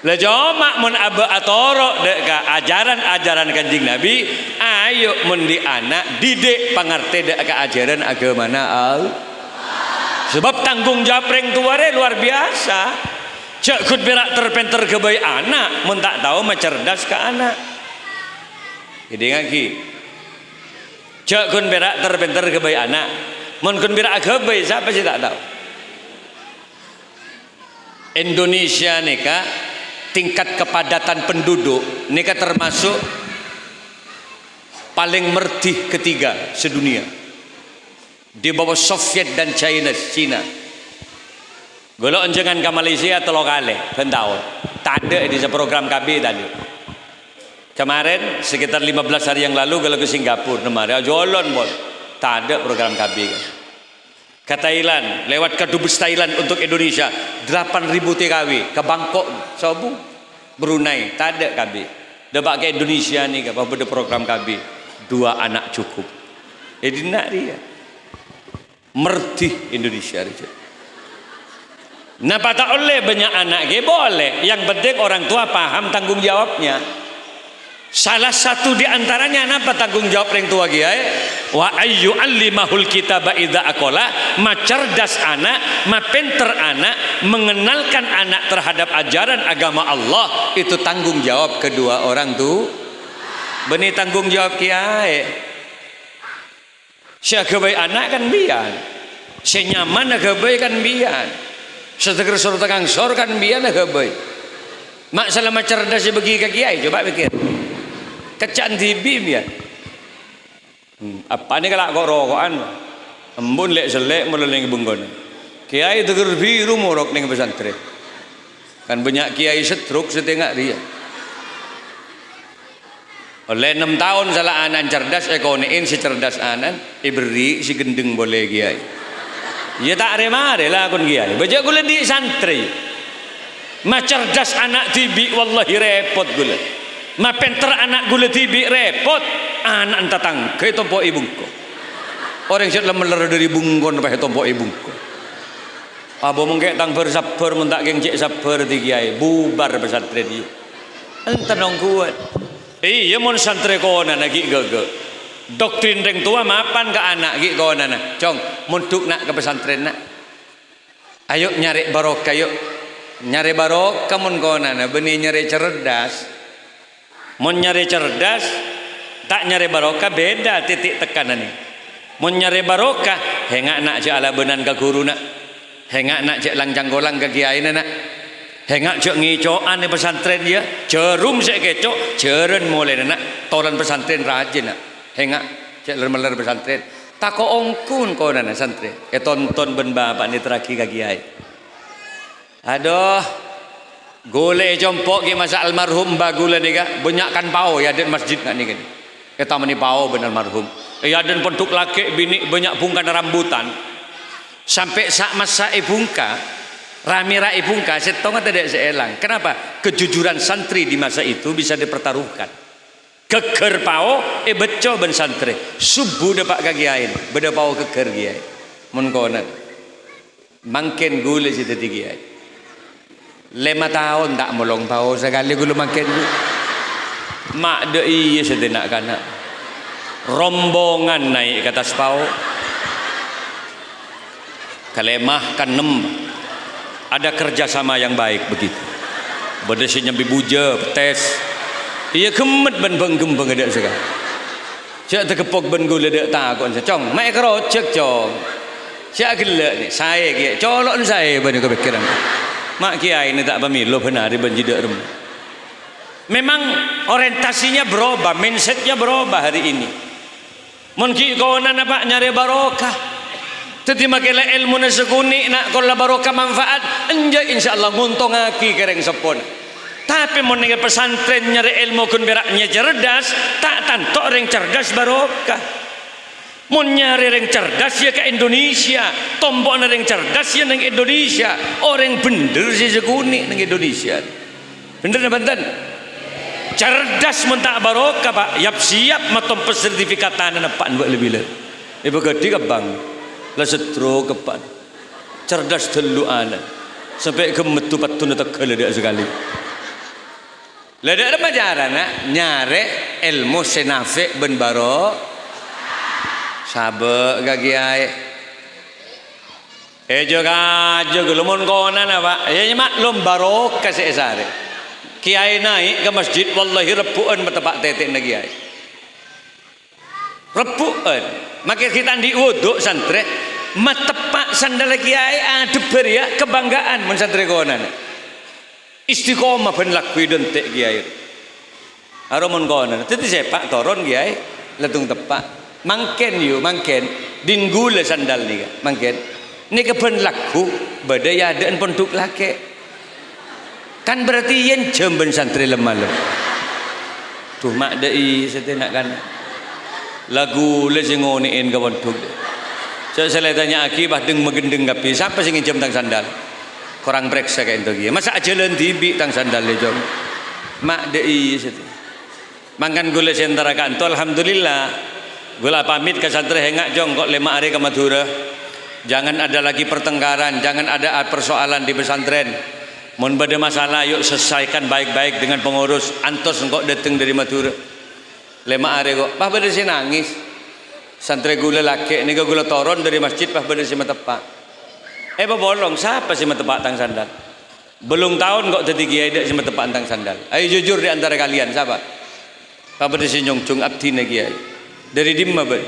lah cuma mun aba atoro dek ajaran-ajaran kanjing Nabi, ayo mun di anak didik pangerti dek ka ajaran agama al. Sebab tanggung jawab reng tua luar biasa. Cek kut berak terpenter ke bayi anak, mun tak tahu mencerdas ke anak. Jadi ngaki. Cek kun berak terpenter ke bayi anak, mun kun berak ke bayi siapa sih tak tahu. Indonesia nih kak tingkat kepadatan penduduk ini kan termasuk paling merdih ketiga sedunia. Di bawah Soviet dan China China. Golok jangan ke Malaysia atau lokale pentau tak ada di program KB tadi kemarin sekitar 15 hari yang lalu kalau ke Singapura kemarin. Jolon bol tak ada program KB ke Thailand lewat ke Dubes Thailand untuk Indonesia 8000 TKW ke Bangkok Sobu Brunei. Tak ada KB dapat ke Indonesia ni apa ada program KB dua anak cukup. Jadi nak dia. Mertih Indonesia Napa tak oleh banyak anak boleh. Yang penting orang tua paham tanggung jawabnya Salah satu di antaranya apa tanggung jawab yang tua kiai? Wa ayyu allimahul kitaba idza aqala, ma cerdas anak, ma pinter anak, mengenalkan anak terhadap ajaran agama Allah, itu tanggung jawab kedua orang tu. Beni tanggung jawab kiai. Siapa anak kan biar. Senyaman kebaik kan biar. Setegar suruh tegang sor kan biar kebaik. Mak selama cerdas bagi ke kiai, coba pikir kecan bim ya? Hmm, apa ni kalau kok rokokan? Embun lek selek mulai ning bungkon. Kiai tegur biru morok ning pesantren. Kan banyak kiai setruk setengah dia. Oleh enam tahun salah anan cerdas ekonomin si cerdas anan iberi si gendeng boleh kiai. Ya tak remare lah kon kiai. Baca gula di santri. Ma cerdas anak tibi wallahi repot gula ma penter anak gula tibi repot. Anak entah tangkai tompo ibungko orang yang sudah meler dari bungkon pakai tompo ibungko abo mungkin tang bersabar mentak geng cek sabar di kiai bubar pesantren itu entah nong kuat. Iya mon santri kona lagi gaga doktrin reng tua mapan ke anak gitu kona nah cong muntuk nak ke pesantren nak. Ayo nyari barokah yuk nyari barokah mun konana benih nyari cerdas mun nyari cerdas tak nyari barokah beda titik tekanan ini nyari barokah hengak nak je ala benan ke guru nak. Hengak nak je langjang golang ke kiai nak. Hengak je ngicoan di pesantren dia jerum saya kecok jeren mulai nak. Toran pesantren rajin nak. Hengak je lermeler pesantren. Tak kau ongkun kau nana santri ke tonton ben bapak ni terakhir ke kiai. Aduh gole jompok ke masa almarhum bagula ni ka banyakkan pau ya dan masjid nak ni kan kita meni pau benar almarhum ya dan pentuk laki bini banyak bungkan rambutan sampai sak masa ibungka Rami rai bungka setonga tidak seelang. Kenapa? Kejujuran santri di masa itu bisa dipertaruhkan. Keker pao e beco ben santri. Subuh dapat kagiain, beda pao keker giai. Mun kona. Mangken gule si tadi giai. Lima tahun tak molong pao sekali gulu gule. Mak de iya sedenak kana. Rombongan naik ke atas pao. Kalemah kan nembak ada kerjasama yang baik begitu. Berdasinya bibuja tes iya kemet ben benggem bengedak sekarang. Cak terkepok ben gula dek takut cong mai kerocek cong. Cak gelak ni saya kia colok saya ben kepikiran mak kiai ni tak pemilu benar di benjidak rem memang orientasinya berubah mindsetnya berubah hari ini mungkin kau nak nyari barokah jadi makailah ilmu na seguni nak kalau barokah manfaat anja insyaallah nguntung aki kereng sepon. Tapi mau pesantren nyari ilmu kun beraknya cerdas, tak tanto orang cerdas barokah. Mau nyari orang cerdas ya ke Indonesia, tombok orang cerdas ya nang Indonesia, orang bener sih seguni nang Indonesia. Bener bener. Cerdas mentak barokah pak, yap siap matom sertifikatan anak pak buat lebih lebih. Ibu gede ke bang la setro kepan cerdas telu ana sampai ke metu patun tak dia sekali. Lada ada pacaran nak. Nyare ilmu senafe ben baro sabe gagiai eh juga juga lumun kona na pak. Ya mak lom baro kasih sare kiai naik ke masjid wallahi rebuan betepak tetek nagiai rebuan maka kita di wudhu santri matepak sandal kiai. Adeber ya kebanggaan men santri konan. Istiqomah ben lakui dentek kiai. Aromon konan. Tadi sepak toron kiai. Letung tepak mangken yu mangken. Dinggule sandal nih mangken. Ini keben laku badai ada pondok lake. Kan berarti yen jemben santri lemah tuh mak dai setenak kan. Lagu le ngoniin ka wontuk saya saya tanya akibah deng megendeng kapi? Siapa sing nginjem tang sandal? Kurang periksa kayak itu masa jalan tibi tang sandal le jom? Mak dei situ mangkan gula sentara kanto alhamdulillah gula pamit ke santri hengak jong kok lima hari ke Madura? Jangan ada lagi pertengkaran jangan ada persoalan di pesantren. Mohon pada masalah yuk selesaikan baik-baik dengan pengurus. Antos engkau datang dari Madura. Lima hari kok. Pah pada si nangis. Santri gula laki ini gula toron dari masjid pah pada si matepak eh apa bolong? Siapa si matepak tang sandal? Belum tahun kok jadi kiai dak si matepak tang sandal. Ayo jujur di antara kalian siapa? Pah pada si nyongcung abdi kiai dari dimma ber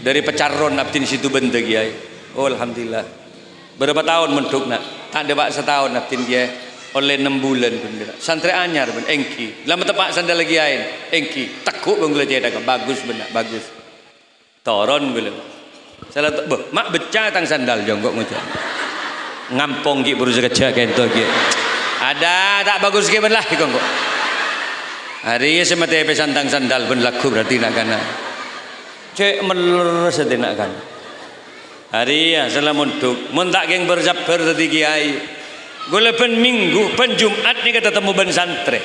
dari pecaron di situ benda kiai oh alhamdulillah. Berapa tahun mentuk nak? Tak ada pak setahun abdi kiai oleh enam bulan pun santri anyar pun engki. Lama tepak sandal lagi ain engki. Takut bang gula cedak bagus benar bagus. Toron gula. Salah tak bah mak beca tang sandal jonggok ngucap ngampong ki berusaha kerja kento ki. Ada tak bagus ki belah kongko hari ini semata pe santang sandal pun laku berarti nak kana cek meler sedenak kan hari ya salah muntuk mun tak geng berjabar tadi kiai Gula pen minggu, pen Jumat ni kata temu ben santri.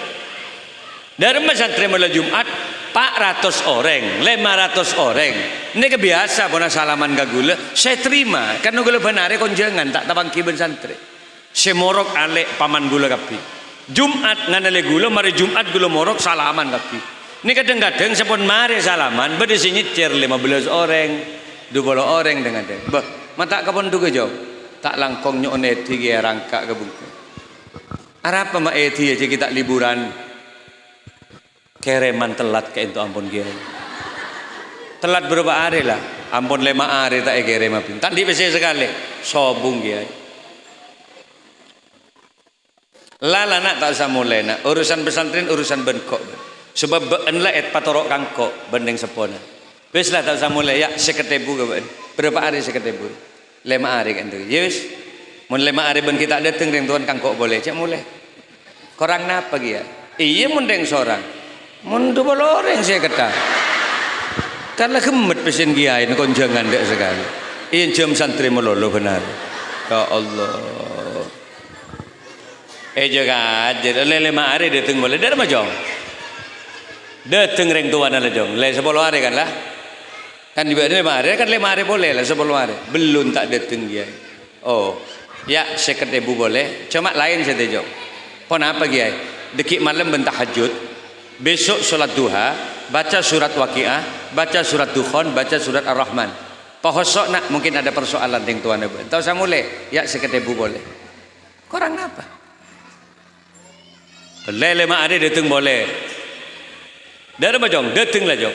Dari mana santri malam Jumat, 400 orang, 500 orang. Ini kebiasa pun salaman ke gula. Saya terima, karena gula benar kon jangan tak tabang kiben santri. Semorok alek paman gula kapi. Jumat nganale gula, mari Jumat gula morok salaman kapi. Ini kadang-kadang sepon mari salaman, berdisi nyecer 15 orang, 20 orang dengan dia. Bah, mata kapon tuh jauh. tak langkong nyok neti ge rangka ke bungku apa mak eti aja kita liburan? Kereman telat ke itu ampun ge telat berapa hari lah. Ampun lima hari tak kerem apa tak di sekali. Sobung ge lala nak tak usah mulai nak. Urusan pesantren urusan bengkok sebab enla et patorok kangkok bendeng sepona. Wis lah tak mulai. Ya seketebu ke berapa hari seketebu lima hari kan tu. Yes ya mun lima hari ben kita datang dengan tuan kangkok boleh. Cak mulai. Korang napa dia iya mun deng seorang mun dua saya kata. Karena gemet pesen giai konjangan dek sekali. Iya jam santri melolo benar. Ya Allah. Eh jaga aja. Lima hari datang boleh. Dari macam datang reng tuan ala jong le sepuluh hari kan lah. Kan di lima hari. Kan lima hari boleh lah sepuluh hari. Belum tak datang dia oh ya seket ibu boleh. Cuma lain saya tejok pon apa dia dekik malam bentah hajud. Besok sholat duha baca surat waqiah baca surat dukhon baca surat ar-rahman. Pohosok nak mungkin ada persoalan dengan tuan ibu. Tahu saya mulai. Ya seket ibu boleh. Korang apa lele lima hari datang boleh dari macam datang lah jom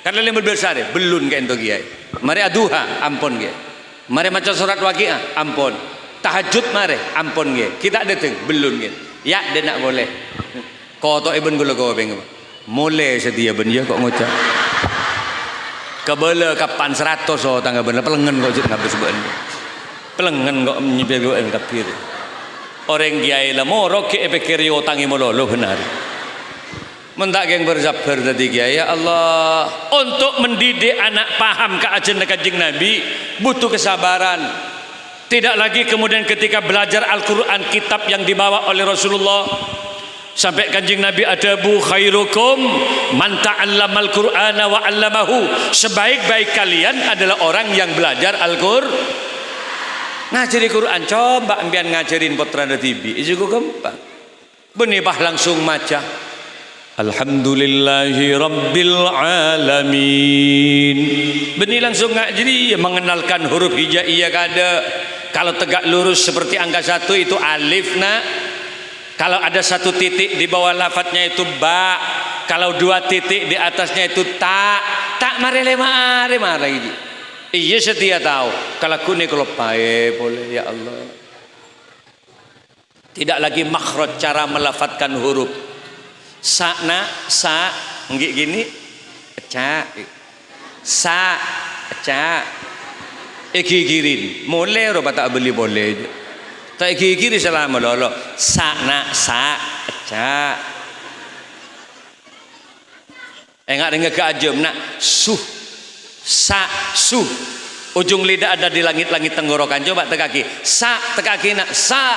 karena lima belas hari belum ke ento kiai. Mari aduha ampun kiai. Mari macam surat waqiah ampun. Tahajud mari ampun kiai. Kita datang belum kiai. Ya dia nak boleh. Kau tu ibn gula kau bengok mulai sedia ben ya kok ngucap kebela kapan seratus oh tangga bener pelengen kok jadi ngabis ben pelengen kok nyibir kok kafir orang kiai lah mau roke epekiri otangi mololo benar mentak yang bersabar tadi ya Allah. Untuk mendidik anak paham keajian kanjeng Nabi butuh kesabaran. Tidak lagi kemudian ketika belajar Al-Quran kitab yang dibawa oleh Rasulullah. Sampai kanjeng Nabi ada bu khairukum man ta'allamal qur'ana wa 'allamahu. Sebaik-baik kalian adalah orang yang belajar Al-Qur'an ngajari Quran coba ambian ngajarin putra TV itu gampang. Benibah langsung maca Alhamdulillahi Rabbil Alamin. Benih langsung nggak jadi mengenalkan huruf hijaiyah kada. Kalau tegak lurus seperti angka satu itu alif nak. Kalau ada satu titik di bawah lafadznya itu ba. Kalau dua titik di atasnya itu tak tak mari mari mari iya setia tahu. Kalau kuni kalau pae boleh ya Allah. Tidak lagi makhraj cara melafatkan huruf sakna sa nggih gini pecah sa pecah iki girin mulai ora tak beli boleh tak iki giri selama lolo sakna sa pecah enggak dengar keajem nak. Suh. Sa suh. Ujung lidah ada di langit-langit tenggorokan. Coba tekaki. Sa tekaki nak. Sa.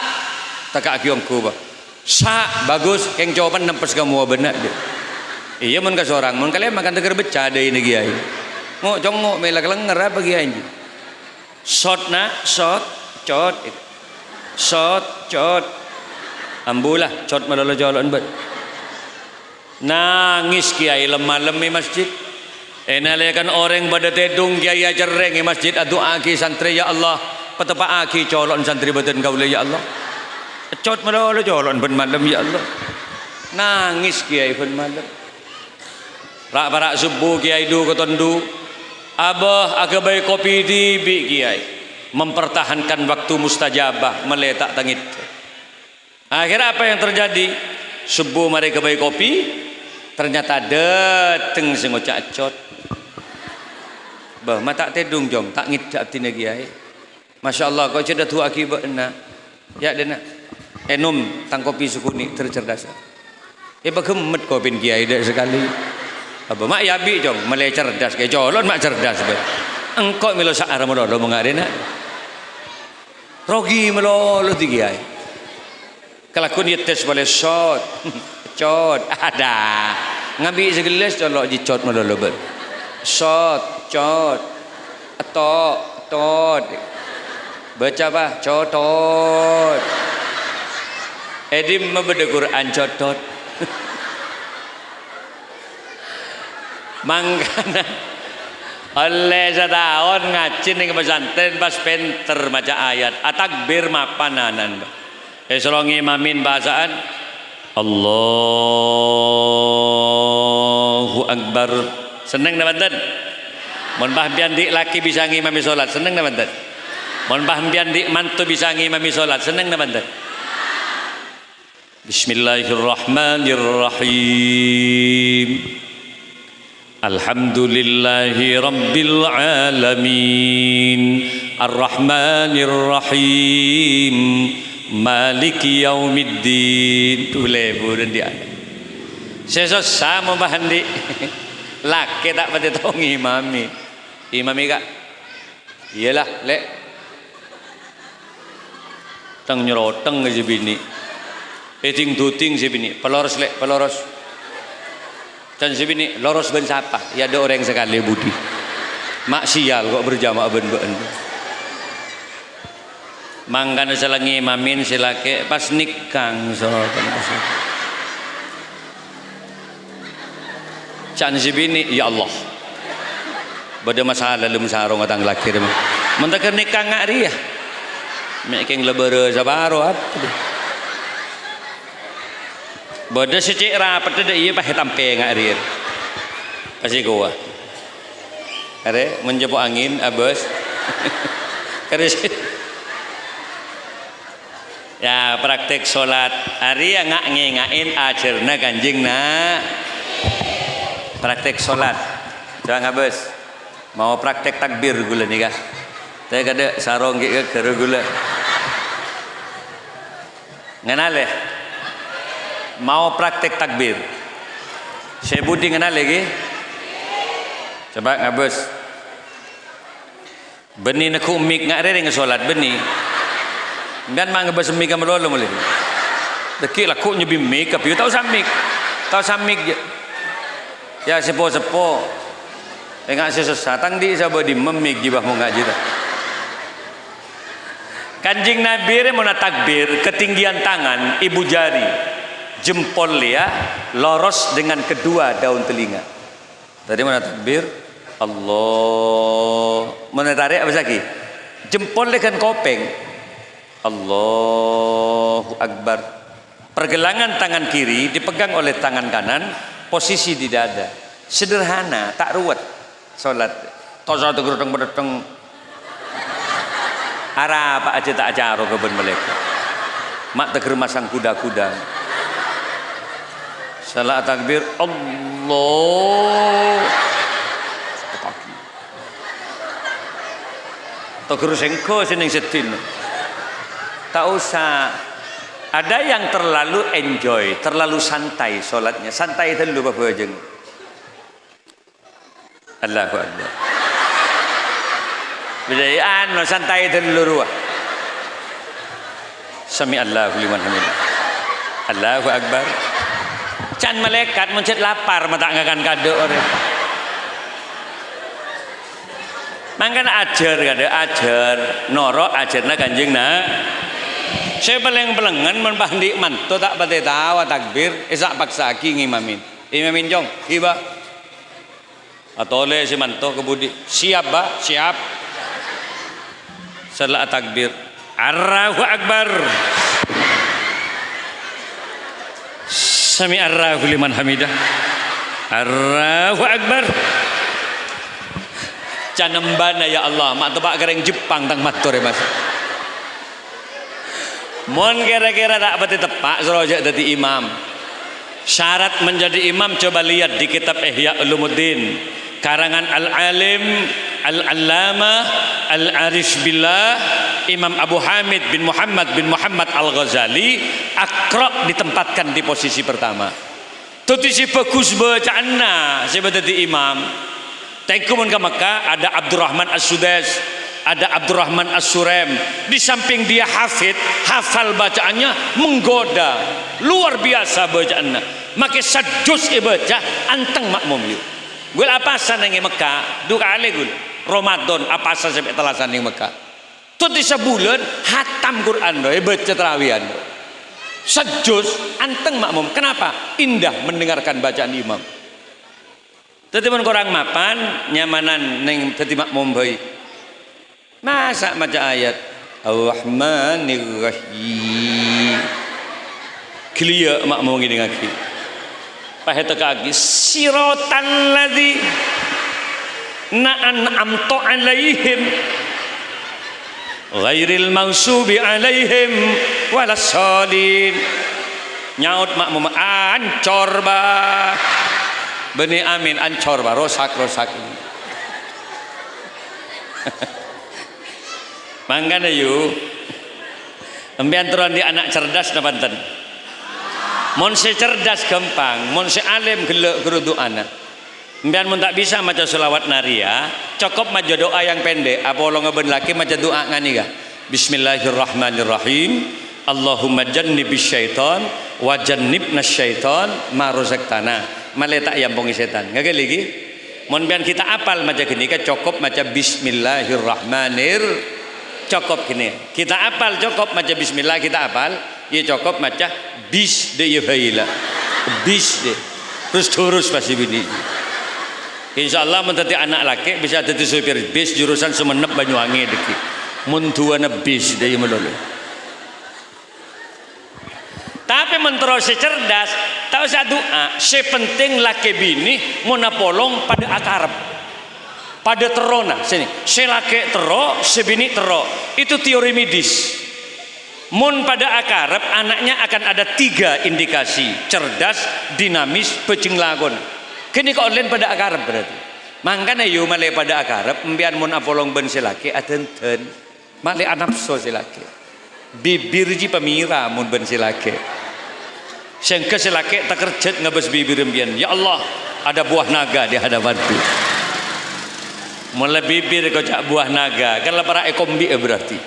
Tekaki om kubah sa bagus. Keng jawaban nempes kamu benar dia iya mun seorang. Mun kalian makan tegar becah ada ini giai ngok jongok melak lenger apa giai shot na shot cot shot cot. Ambulah cot malolo jalan bet. Nangis kiai lemah lemi masjid enalekan orang pada tedung kiai ajar reng masjid adu aki santri ya Allah. Petepak aki colon santri badan kau ya Allah Malah oleh jalan ben malam ya Allah. Nangis kiai ben malam. Rak subuh kiai du ketondu. Abah agabai kopi di bi kiai. Mempertahankan waktu mustajabah meletak tangit. Akhirnya apa yang terjadi? Subuh mari kebai kopi, ternyata dateng sing ngocak cot. Bah, mata tedung jong, tak ngidak tina kiai. Masya Allah, kau cerita tu akibat nak. Ya, dena enum tang kopi sukuni tercerdas. Ya bagemet kau pin kiai dak sekali. Apa mak yabi jong mele cerdas ke? Jolon mak cerdas be. Engkau milo saar lo mengadena rogi melo lo tiga kiai. Kelakon ya tes boleh shot cot. Ada. Ngabi segelas colok di cot melo lo ber shot cot. Atau tot. Baca apa? Cotot Edim membeda Quran codot. Mangkana oleh setahun ngajin ning pesantren pas penter maca ayat. Atakbir mapananan. Esro ngimamin bahasaan Allahu Akbar. Seneng na banten Mon bah dik laki bisa ngimami solat seneng na banten Mon bah dik mantu bisa ngimami solat seneng na banten Bismillahirrahmanirrahim الحمد لله رب العالمين الرحمن الرحيم مالك يوم الدين boleh bu dan dia saya susah mau bahan di laki tak pada tahu imami imami kak iyalah lek teng nyeroteng aja bini eting duting si bini. Peloros lek peloros. Dan sini loros ben siapa ya ada orang sekali budi. Mak sial kok berjamaah ben ben. Mangkan mamin silake. Pas nikang so can sibini ya Allah. Pada masalah dalam sarung atang laki mentakar nikah ngak dia making lebar sabaro apa Bada si cik. Rapat ada iya pakai tampe ngak rir. Pasti gua. Kare menjebok angin abos. Kare Ya praktek sholat. Hari yang ngak ngengain ajarna ganjing na praktek sholat. Coba ngabes mau praktek takbir gula nih kah saya kada sarong gitu gula. Ngenal ya mau praktek takbir. Saya budi kenal lagi? Coba ngabus. Beni nak umik ngak rere solat beni dan mang ngabus umik kamu lalu mulai dekik lah kok nyebi mik tapi tahu samik tahu samik je. Ya sepo sepo enggak sesat. Tang di sabar di memik jibah mau ngaji Kanjing Nabi mau takbir ketinggian tangan ibu jari jempol dia loros dengan kedua daun telinga. Tadi mana takbir? Allah. Mana tarik apa lagi? Jempol dengan kopeng. Allahu Akbar. Pergelangan tangan kiri dipegang oleh tangan kanan posisi di dada. Sederhana tak ruwet. Sholat. Tosa tegur teng teng arah apa aja tak ajar keben mereka mak teger masang kuda-kuda salah takbir Allah. Togur sengko seneng setin tak usah. Ada yang terlalu enjoy terlalu santai sholatnya santai dulu bapak jeng Allahu Akbar. Bidayaan santai itu dulu Sami Allahu liman hamidah Allahu Akbar can malaikat mencet lapar mata ngakan kado orang mangkan ajar kada ajar. Noro ajarna kanjeng na saya paling pelengan menpahdi mantu tak pati tawa takbir. Isak paksa aki ngimamin. Imamin jong hiba atau oleh si mantu kebudi. Siap ba siap. Setelah takbir. Allahu Akbar Sami arrahu liman hamidah. Allahu akbar. Canembana ya Allah, mak tebak gereng Jepang tang matur ya Mas. Mon kira-kira tak berarti tepak serojak jadi imam. Syarat menjadi imam coba lihat di kitab Ihya Ulumuddin. Karangan Al-Alim Al-Allamah Al-Arif Billah Imam Abu Hamid bin Muhammad bin Muhammad Al-Ghazali akrab ditempatkan di posisi pertama. Tutisi bagus bacaanna sebagai imam. Tengkumun ke Mekah ada Abdurrahman As-Sudes ada Abdurrahman As-Surem. Di samping dia hafid hafal bacaannya menggoda. Luar biasa bacaannya. Maka sajus ibaca anteng makmum yuk. Gue apa sanenge Mekah? Dua kali gue Ramadan apa sampai telasan di Mekah? Tuh di sebulan hatam Quran doy baca terawihan sejus anteng makmum. Kenapa? Indah mendengarkan bacaan imam. Pun kurang mapan nyamanan neng tadi mak bayi. Masa maca ayat? Ar-Rahmanir Rahim. Kelia mak mau ngini ngaki. Pahe kaki sirotan ladzi na'an amto alaihim ghairil maghsubi alaihim walassalin nyaut makmum ancor bah Beni amin ancor bah rosak rosak ini mangkana yuk empian turun di anak cerdas napanten mon cerdas gampang mon alim gelek gerudu anak Mbian mun tak bisa maca selawat naria, cukup maca doa yang pendek. Apa lo ngeben laki maca doa ngani ga? Bismillahirrahmanirrahim. Allahumma jannibis syaitan wa jannibnas syaitan ma razaqtana. Male tak yampongi setan. Ngage lagi. Mun bian kita apal maca gini ka cukup maca bismillahirrahmanir cukup gini. Kita apal cukup maca bismillah kita apal, ya cukup maca bis de ya Bis de. Terus terus pasti bini. Insya Allah mentati anak laki bisa jadi supir bis jurusan Sumenep Banyuwangi deki. Muntuana bis dari melulu. Tapi menterus cerdas, tahu saya doa, sepenting laki bini mau napolong pada akarab. Pada terona sini, selake tero, sebini tero. Itu teori medis. Mun pada akarab anaknya akan ada tiga indikasi. Cerdas, dinamis, pecing lagon kini kau lain pada akarab berarti? Mangkana yu male pada akarab mbian mun apolong ben silaki atenten male anapso silaki bibir ji pemira mun ben silaki sengke silaki tak kerjet ngabes bibir mbian. Ya Allah ada buah naga di hadapanku mulai bibir kau cak buah naga. Kan para ekombi berarti.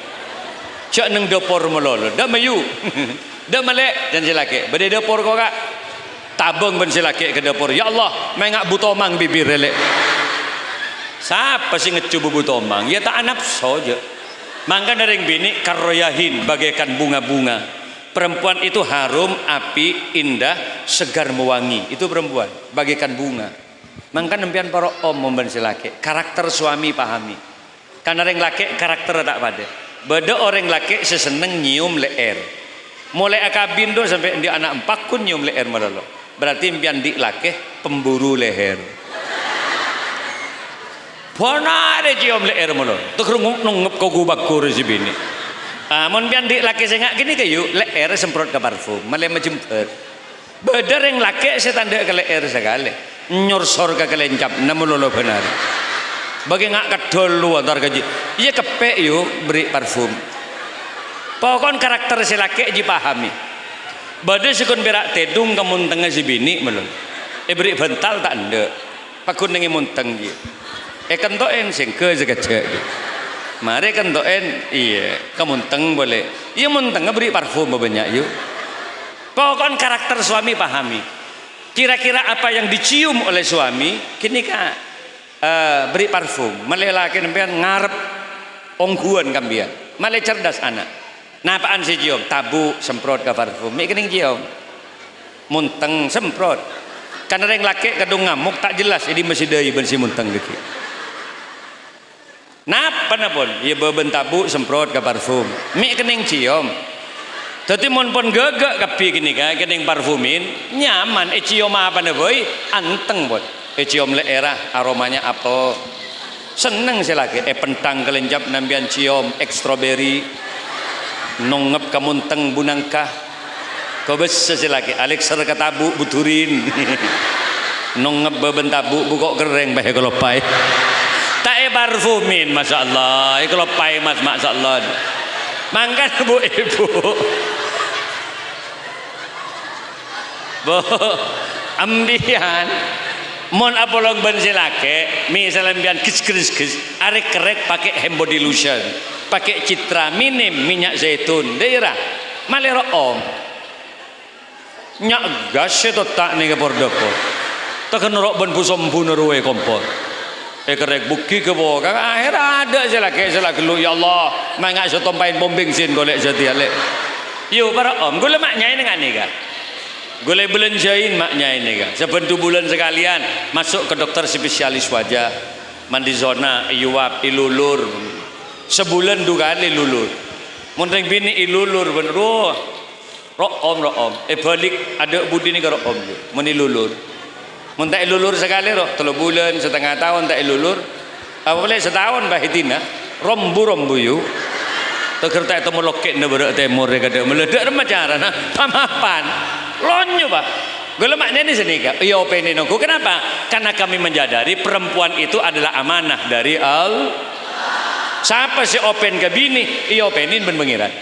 Cak neng dopor melolo. Dah mayu. Dah malek. Dan silaki berde dopor kau kak? Tabung ben silaki ke dapur ya Allah mengak butomang bibir relek siapa sih ngecu butomang ya tak anak saja mangga dari bini karoyahin bagaikan bunga-bunga. Perempuan itu harum api indah segar mewangi. Itu perempuan bagaikan bunga mangga nempian para om memben silaki karakter suami pahami karena orang laki karakter tak pada beda orang laki seseneng nyium leer mulai akabin do sampai di anak empat kun nyium leer malah berarti impian di lake pemburu leher ada cium leher mulu. Tuh kerungup nungup kau gubak kuru si bini. Ah, mon pian di laki sengak gini kayu leher semprot ke parfum, malah menjemput. Bedar yang laki saya tanda ke leher sekali. Nyorsor ke kelencap, namun lolo benar. Bagi ngak kedol lu antar gaji. Iya kepe yuk beri parfum. Pokoknya karakter si laki dipahami. Badai sekun berak tedung kamun tengah si bini melon. Eh beri bental tak anda pakun nengi munteng dia. Eh kentoen singke sekecek mari kentoen iya kamunteng boleh. Iya munteng beri parfum banyak yuk pokoknya karakter suami pahami kira-kira apa yang dicium oleh suami kini kak uh, beri parfum melelaki nempian ngarep ongguan kambian malah cerdas anak Nah apaan cium? Tabu semprot ke parfum. Mik kening cium. Munteng semprot. Karena yang laki kadung ngamuk tak jelas. Jadi masih dari bersih munteng deki. Napa pun? Ya beben tabu semprot ke parfum. Mik kening cium. Tapi mon pun gagak kapi gini kan, kening parfumin nyaman. E apa nih boy? Anteng buat. E cium era aromanya apa? Seneng sih lagi. E pentang kelenjap nambian cium strawberry nongep kamunteng bunangkah kau besar lagi Alex katabu buturin nongep bebentabu bukok kering bahe kalau pai tak e parfumin masya Allah e kalau pai mas masya Allah mangkat bu ibu bu ambian. Mon apolog ben silake? Misalnya bian kis kis kis arek kerek pakai hand body lotion. Pakai citra minim minyak zaitun. Daerah malero om. Nyak gas itu tak nih ke pordoko tak rok busom bunuruwe kompor. Eh kerek buki ke kan akhir ada kayak salah gelu ya Allah mangak so tompain bom bensin golek jadi alek yo para om gue lemaknya ini kan nih kan Boleh belanjain maknya ini kan. Sebentu bulan sekalian masuk ke dokter spesialis wajah. Mandi zona, iwap, ilulur. Sebulan dua kali lulur. Mundeng bini ilulur bener. Oh, om ro om. Eh balik ada budi ni ke om. Meni lulur. Mun tak ilulur sekali roh. Telu bulan, setengah tahun tak ilulur. Apa boleh setahun bahitina. Rombu-rombu yuk. Tekerta itu melokek ne berak temur dia kata meledak macam mana? Pamapan. Lonyo pak. Gue maknanya di sini kak. Iya openin aku. Kenapa? Karena kami menjadari perempuan itu adalah amanah dari al. Siapa si open ke bini? Iya openin ben pengiran.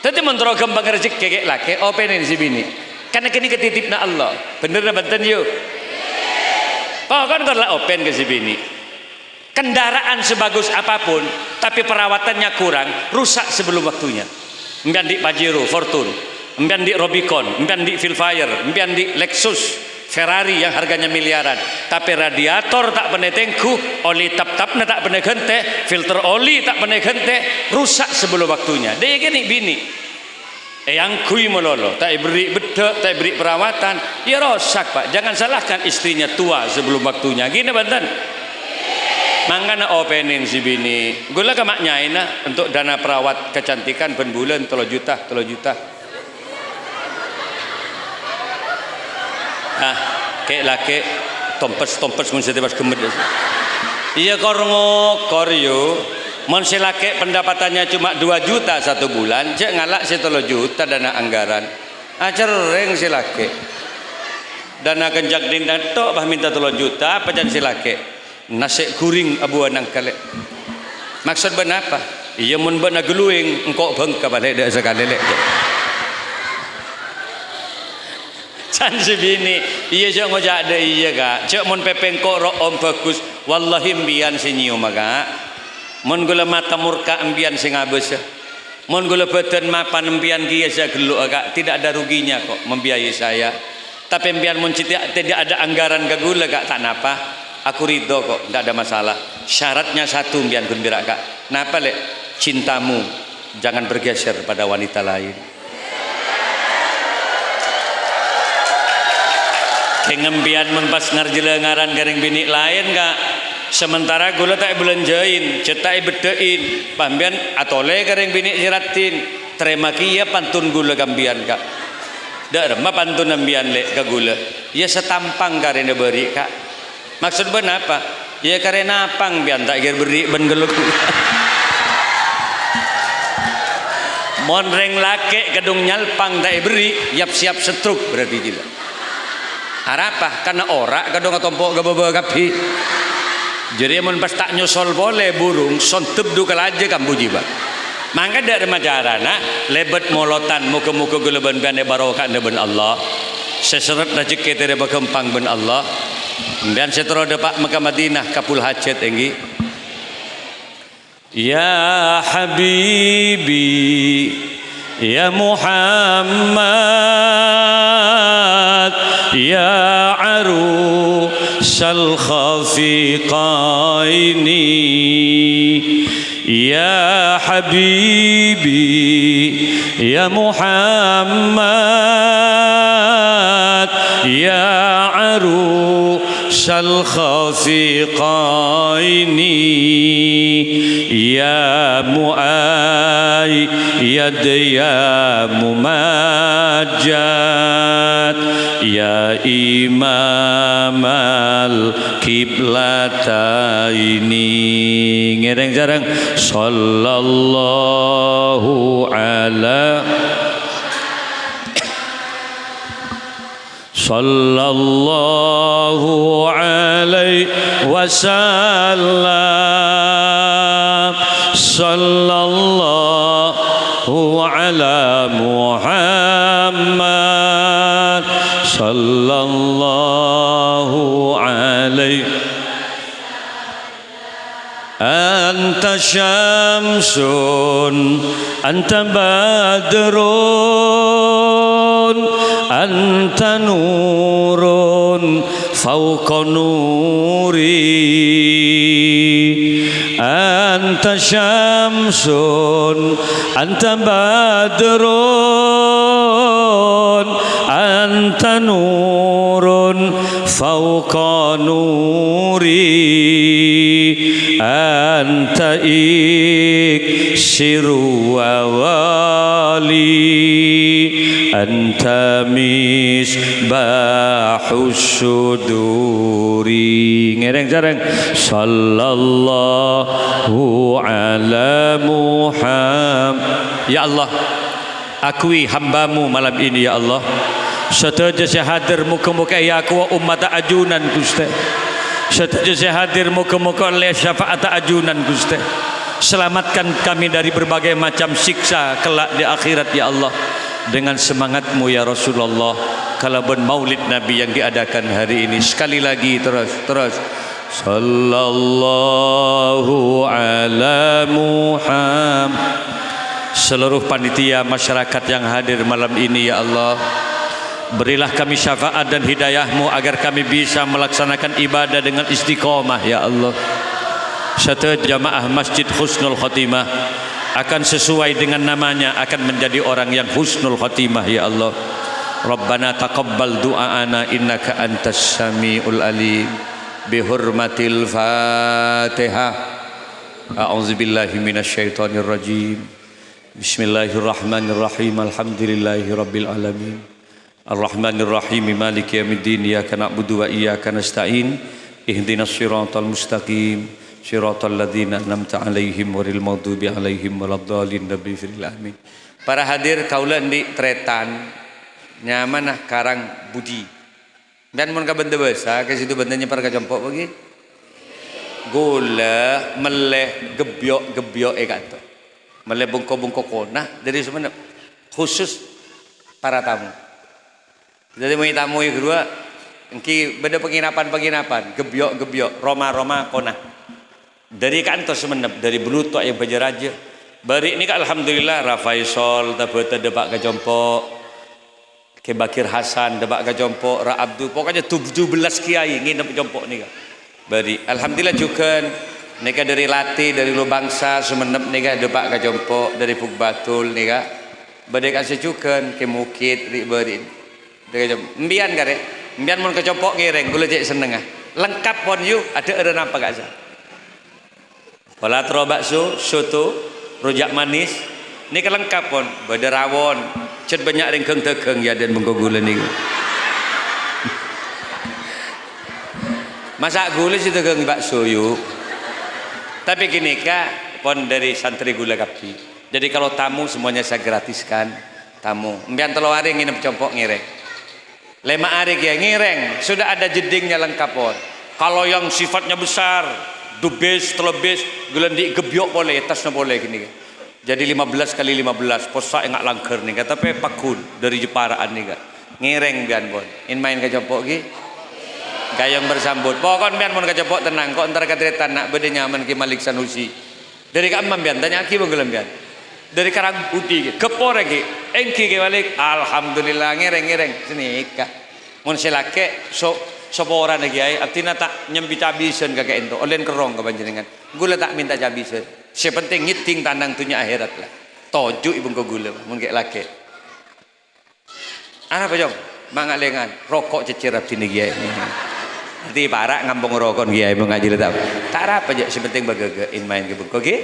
Tapi menterogam pengerjik kekek laki. Openin si bini. Karena kini ketitip na Allah. Bener na benten yuk. Pokoknya kan lah open ke si bini kendaraan sebagus apa pun tapi perawatannya kurang rusak sebelum waktunya. Mbian di Pajero Fortune. Mbian di Robicon. Mbian di Vilfire. Mbian di Lexus Ferrari yang harganya miliaran. Tapi radiator tak pernah tengku oli tap-tapnya tak pernah gente filter oli tak pernah gente rusak sebelum waktunya. Dia gini bini. Eh, yang kui melolo. Tak beri bedek tak beri perawatan. Ya rosak pak. Jangan salahkan istrinya tua sebelum waktunya. Gini bantan mangkana openin si bini. Gula ke maknya ina untuk dana perawat kecantikan ben bulan telo juta telo juta. Ah kek laki tompes tompes mun setiap kemed iya korngo koryo mun si laki pendapatannya cuma 2 juta satu bulan cek ngalak si telo juta dana anggaran. Ajar reng si laki dana kenjak dindan tok bah minta telo juta apa si laki nasi kuring abu anang kale maksud ben apa? Iya mun ben engkau bengka balik dak sekali lek. Can bini iya cak ngojak ada iya kak. Cak mun pepeng kok ro om bagus. Wallahi mbian sinyium kak. Mun gula mata murka mbian sing abes mun gula badan mapan mbian kia saya geluk tidak ada ruginya kok membiayai saya. Tapi mbian mun tidak ada anggaran ke gula kak. Tak napa aku ridho kok tidak ada masalah. Syaratnya satu biar gembira kak. Kenapa lek cintamu jangan bergeser pada wanita lain? Kengembian mempas ngarjile ngaran garing bini lain kak. Sementara gula tak belanjain cetai bedein. Pambian atole garing bini siratin terima kia pantun gula gambian kak. Dak remah pantun ambian lek ke gula. Ya setampang karena beri kak maksud ben apa? Ya karena apang biar tak kira beri ben geluk monreng lake gedung nyalpang tak beri yap siap setruk berarti tidak harapah karena ora kadung tompok gababa kapi. Jadi mun pas tak nyusul boleh burung sontep dukal aja kambu jiba mangga dak remajarana lebet molotan muka-muka gulaban bane barokah ben Allah. Seseret rezeki tere bakempang ben Allah dan setero depak Mekah Madinah kapul hajat tinggi Ya Habibi Ya Muhammad Ya Arusal Khafiqaini Ya Habibi Ya Muhammad Ya Arusal الخفيقين يا مؤيد يا ممجد. يا إمام الكبلتين ngereng jarang. Sallallahu ala صلى الله عليه وسلم. صلى الله على محمد. صلى أنت شمس أنت بدر أنت نور فوق نوري. أنت شمس أنت بدر أنت nurun fauqa nuri anta iksiru wa wali anta misbahus suduri. Ngereng jarang sallallahu ala muhammad. Ya Allah akui hambamu malam ini ya Allah. Setaja saya hadir muka-muka ya aku umat ajunan Gusti saya hadir muka-muka oleh syafaat ajunan Gusti selamatkan kami dari berbagai macam siksa kelak di akhirat ya Allah. Dengan semangatmu ya Rasulullah kalau ben maulid Nabi yang diadakan hari ini sekali lagi terus terus. Sallallahu ala muhammad. Seluruh panitia masyarakat yang hadir malam ini ya Allah berilah kami syafaat dan hidayahmu agar kami bisa melaksanakan ibadah dengan istiqomah ya Allah. Satu jamaah masjid husnul khatimah akan sesuai dengan namanya akan menjadi orang yang husnul khatimah ya Allah. Rabbana taqabbal du'aana innaka antas samiul alim. Bihurmatil fatihah. A'udzubillahi minasyaitonir rajim Bismillahirrahmanirrahim. Alhamdulillahi Rabbil Alamin Ar-Rahmanirrahim Maliki Yamiddin Iyaka na'budu wa iyaka nasta'in. Ihdinas siratal mustaqim Siratal ladhina namta alaihim Waril maghdubi alaihim Waladhalin Nabi fil amin Para hadir kaulah di tretan Nyamanah karang budi. Dan mun ka benda basa ke situ bendanya para kacampok bagi? Gula meleh gebyok gebyok e kata Malay bungko-bungko kona dari sebenarnya khusus para tamu. Jadi mau tamu yang kedua, engki beda penginapan-penginapan, gebyok-gebyok, Roma-Roma kona. Dari kantor semenep, dari belutok yang bajaraja. Bari ini kan alhamdulillah Rafaisol, tabata debak ke jompo, ke Bakir Hasan debak ke jompo, Ra Abdul, pokoknya 17 kiai nginep jompo nih. Bari alhamdulillah juga Nika dari Lati, dari Lubangsa, Sumenep nika depak ka Jompo, dari Pugbatul nika. Badai kasih cukan ke Mukit, ri berin. Mbian kare. Mbian mun kecopok ngireng, gula cek seneng ah. Lengkap pon yu, ada ada apa gak sah. Polatro bakso, soto, rujak manis. Nika lengkap pon, badai rawon. Cet banyak ringkeng tekeng ya dan bengko gula nih. Masak gula sih tekeng bakso yuk. Tapi gini kak, pon dari santri gula kapi. Jadi kalau tamu semuanya saya gratiskan tamu. Mbian telo hari nginep compok ngireng. Lima hari ya ngireng, sudah ada jedingnya lengkap pon. Kalau yang sifatnya besar, dubes, telebes, di gebyok boleh, tasnya boleh gini. Jadi 15 kali 15, posa enggak langker nih, tapi pakun dari Jeparaan nih kak. Ngireng bian pon. In main ke compok gitu gayang bersambut pokon bian mun kajapok tenang kok ntar kadretan nak bede nyaman ki Malik Sanusi dari kamam bian tanya ki benggelam bian dari karang putih kepore ki. Engki ki balik. Alhamdulillah ngereng ngereng sini kak. Mun silake so sapa ora kiai artinya tak nyembi cabisen kakek ento olen kerong ke panjenengan. Gula tak minta cabisen sepenting ngiting tandang tunya akhirat lah. Toju ibu ko gula mun kek lake. Apa jong mangat lengan. Rokok cecerap sini kiai. Nanti parak ngampung rokok kiai mau ngaji tak. Tak apa aja sepenting bagagein main ke buku oke?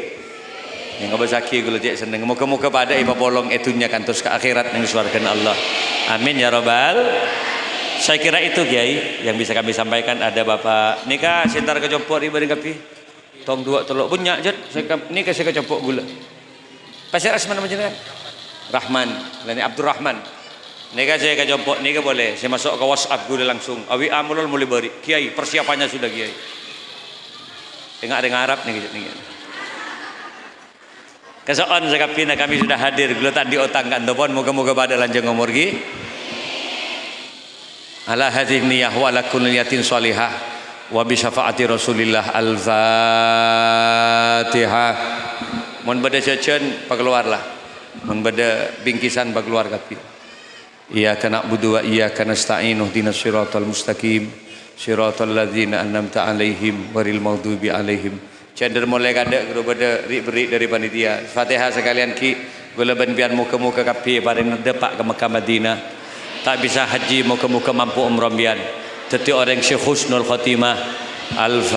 Yang saki kalau dia seneng. Muka-muka pada ibu polong etunya kantos ke akhirat yang suarkan Allah. Amin ya robbal. Saya kira itu kiai yang bisa kami sampaikan ada bapak nikah sentar kecopok riba dengan kapi. Tong dua teluk punya jet. Nikah saya kecopok gula. Pasir asman nama Rahman. Lain Abdurrahman. Nika saya ke jompok, boleh. Saya masuk ke WhatsApp gue langsung. Awi amulul mulai beri. Kiai, persiapannya sudah kiai. Tengah ada Arab nih nih. Kesoan sekapina kami sudah hadir gelutan di otak kandopon. Moga-moga pada lanjut umur gi. Ala hadhih niyah wa lakun liyatin salihah. Wa bisafa'ati rasulillah al-fatihah. Mohon pada cacen, pakeluarlah. Mohon pada bingkisan, pakeluar kapi. kena na'budu wa kena nasta'inuh dina syiratul mustaqim. ladina an-namta alaihim waril maghdubi alaihim. Cender mulai kada kepada beri dari panitia. Fatihah sekalian ki. Gula ben biar muka-muka kapi pada depak ke Mekah Madinah. tak bisa haji muka-muka mampu umrah bian. Teti orang syekh husnul khatimah. Al-fatihah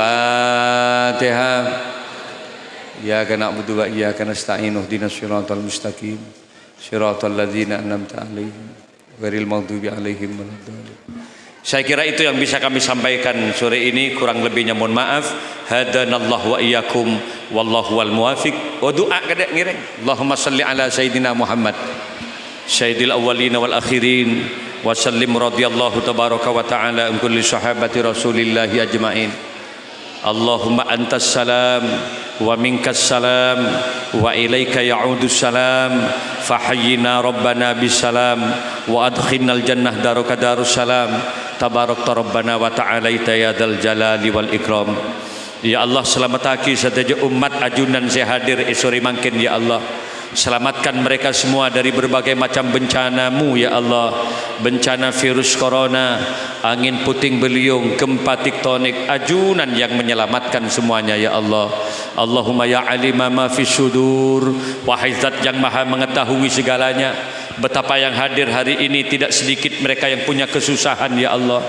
ya kana budu wa ya kana sta'inu dinas siratal mustaqim. Siratal ladzina an'amta alaihim. Ghairil maghdubi alaihim waladdallin saya kira itu yang bisa kami sampaikan sore ini. Kurang lebihnya mohon maaf. Hadanallahu wa iyyakum. Wallahu wal muwafiq wa doa kada ngireng Allahumma salli ala sayyidina Muhammad. Sayyidil awwalin wal akhirin. Wa sallim radhiyallahu tabaraka wa ta'ala an kulli sahabati rasulillah ajmain Allahumma antas salam wa minkas salam wa ilaika ya'udu salam fahayyina rabbana bisalam wa adkhilnal jannah daruka darus salam. Tabarakta rabbana wa ta'alaita ya dal jalali wal ikram. Ya Allah selamataki sadaja umat ajunan saya hadir esori mangkin ya Allah Selamatkan mereka semua dari berbagai macam bencanamu ya Allah. Bencana virus corona Angin puting beliung Gempa tektonik Ajunan yang menyelamatkan semuanya ya Allah. Allahumma ya alima ma fi sudur. Wahai zat yang maha mengetahui segalanya Betapa yang hadir hari ini tidak sedikit mereka yang punya kesusahan ya Allah.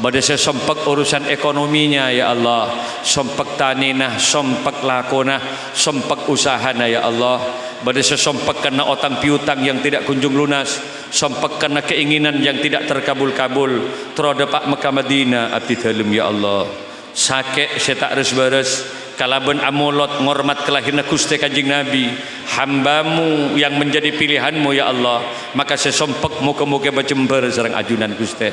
Pada saya sompak urusan ekonominya ya Allah. Sompak taninah, sompak lakonah, sompak usahana ya Allah Saya sompak karena otang piutang yang tidak kunjung lunas. Sompak karena keinginan yang tidak terkabul-kabul. Terhadap Pak Mekah Madinah Abdi dalam ya Allah. Sakit saya tak resbares kalaban amulot ngormat kelahiran Gusti Kanjeng Nabi. Hambamu yang menjadi pilihanmu ya Allah. Maka saya sompek muka-muka berjember serang ajunan Gusti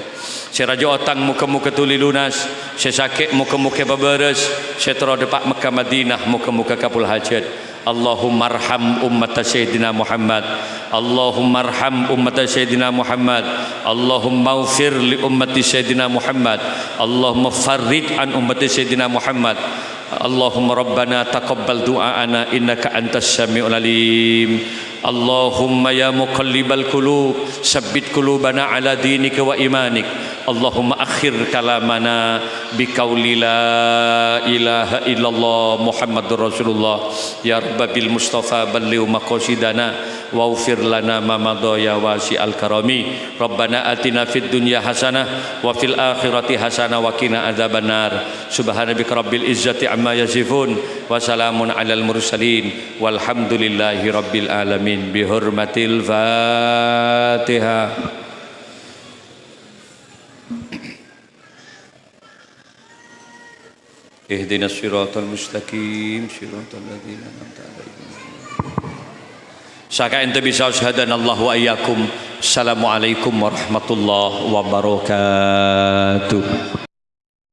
saya raja otang muka-muka tuli lunas. Saya sakit muka-muka berberes saya terode Pak Mekah Madinah muka-muka kapul hajat Allahumma arham ummat Sayyidina Muhammad. Allahumma arham ummat Sayyidina Muhammad. Allahumma ufir li ummat Sayyidina Muhammad. Allahumma farrid an ummat Sayyidina Muhammad. Allahumma Rabbana taqabbal du'a'ana innaka antas syami'ul alim. اللهم يا مقلب القلوب ثبت قلوبنا على دينك وإيمانك اللهم أخر كلامنا بقول لا إله إلا الله محمد رسول الله يا رب بالمصطفى بلغ مقاصدنا واغفر لنا ما مضى يا واسع الكرم ربنا آتنا في الدنيا حسنة وفي الآخرة حسنة وقنا عذاب النار سبحان ربك رب العزة عما يصفون وسلام على المرسلين والحمد لله رب العالمين بحرمة الفاتحة اهدنا الصراط المستقيم صراط الذين أنعمت عليهم Saka ente bisa syahadan Allah wa iyyakum. Assalamualaikum warahmatullahi wabarakatuh.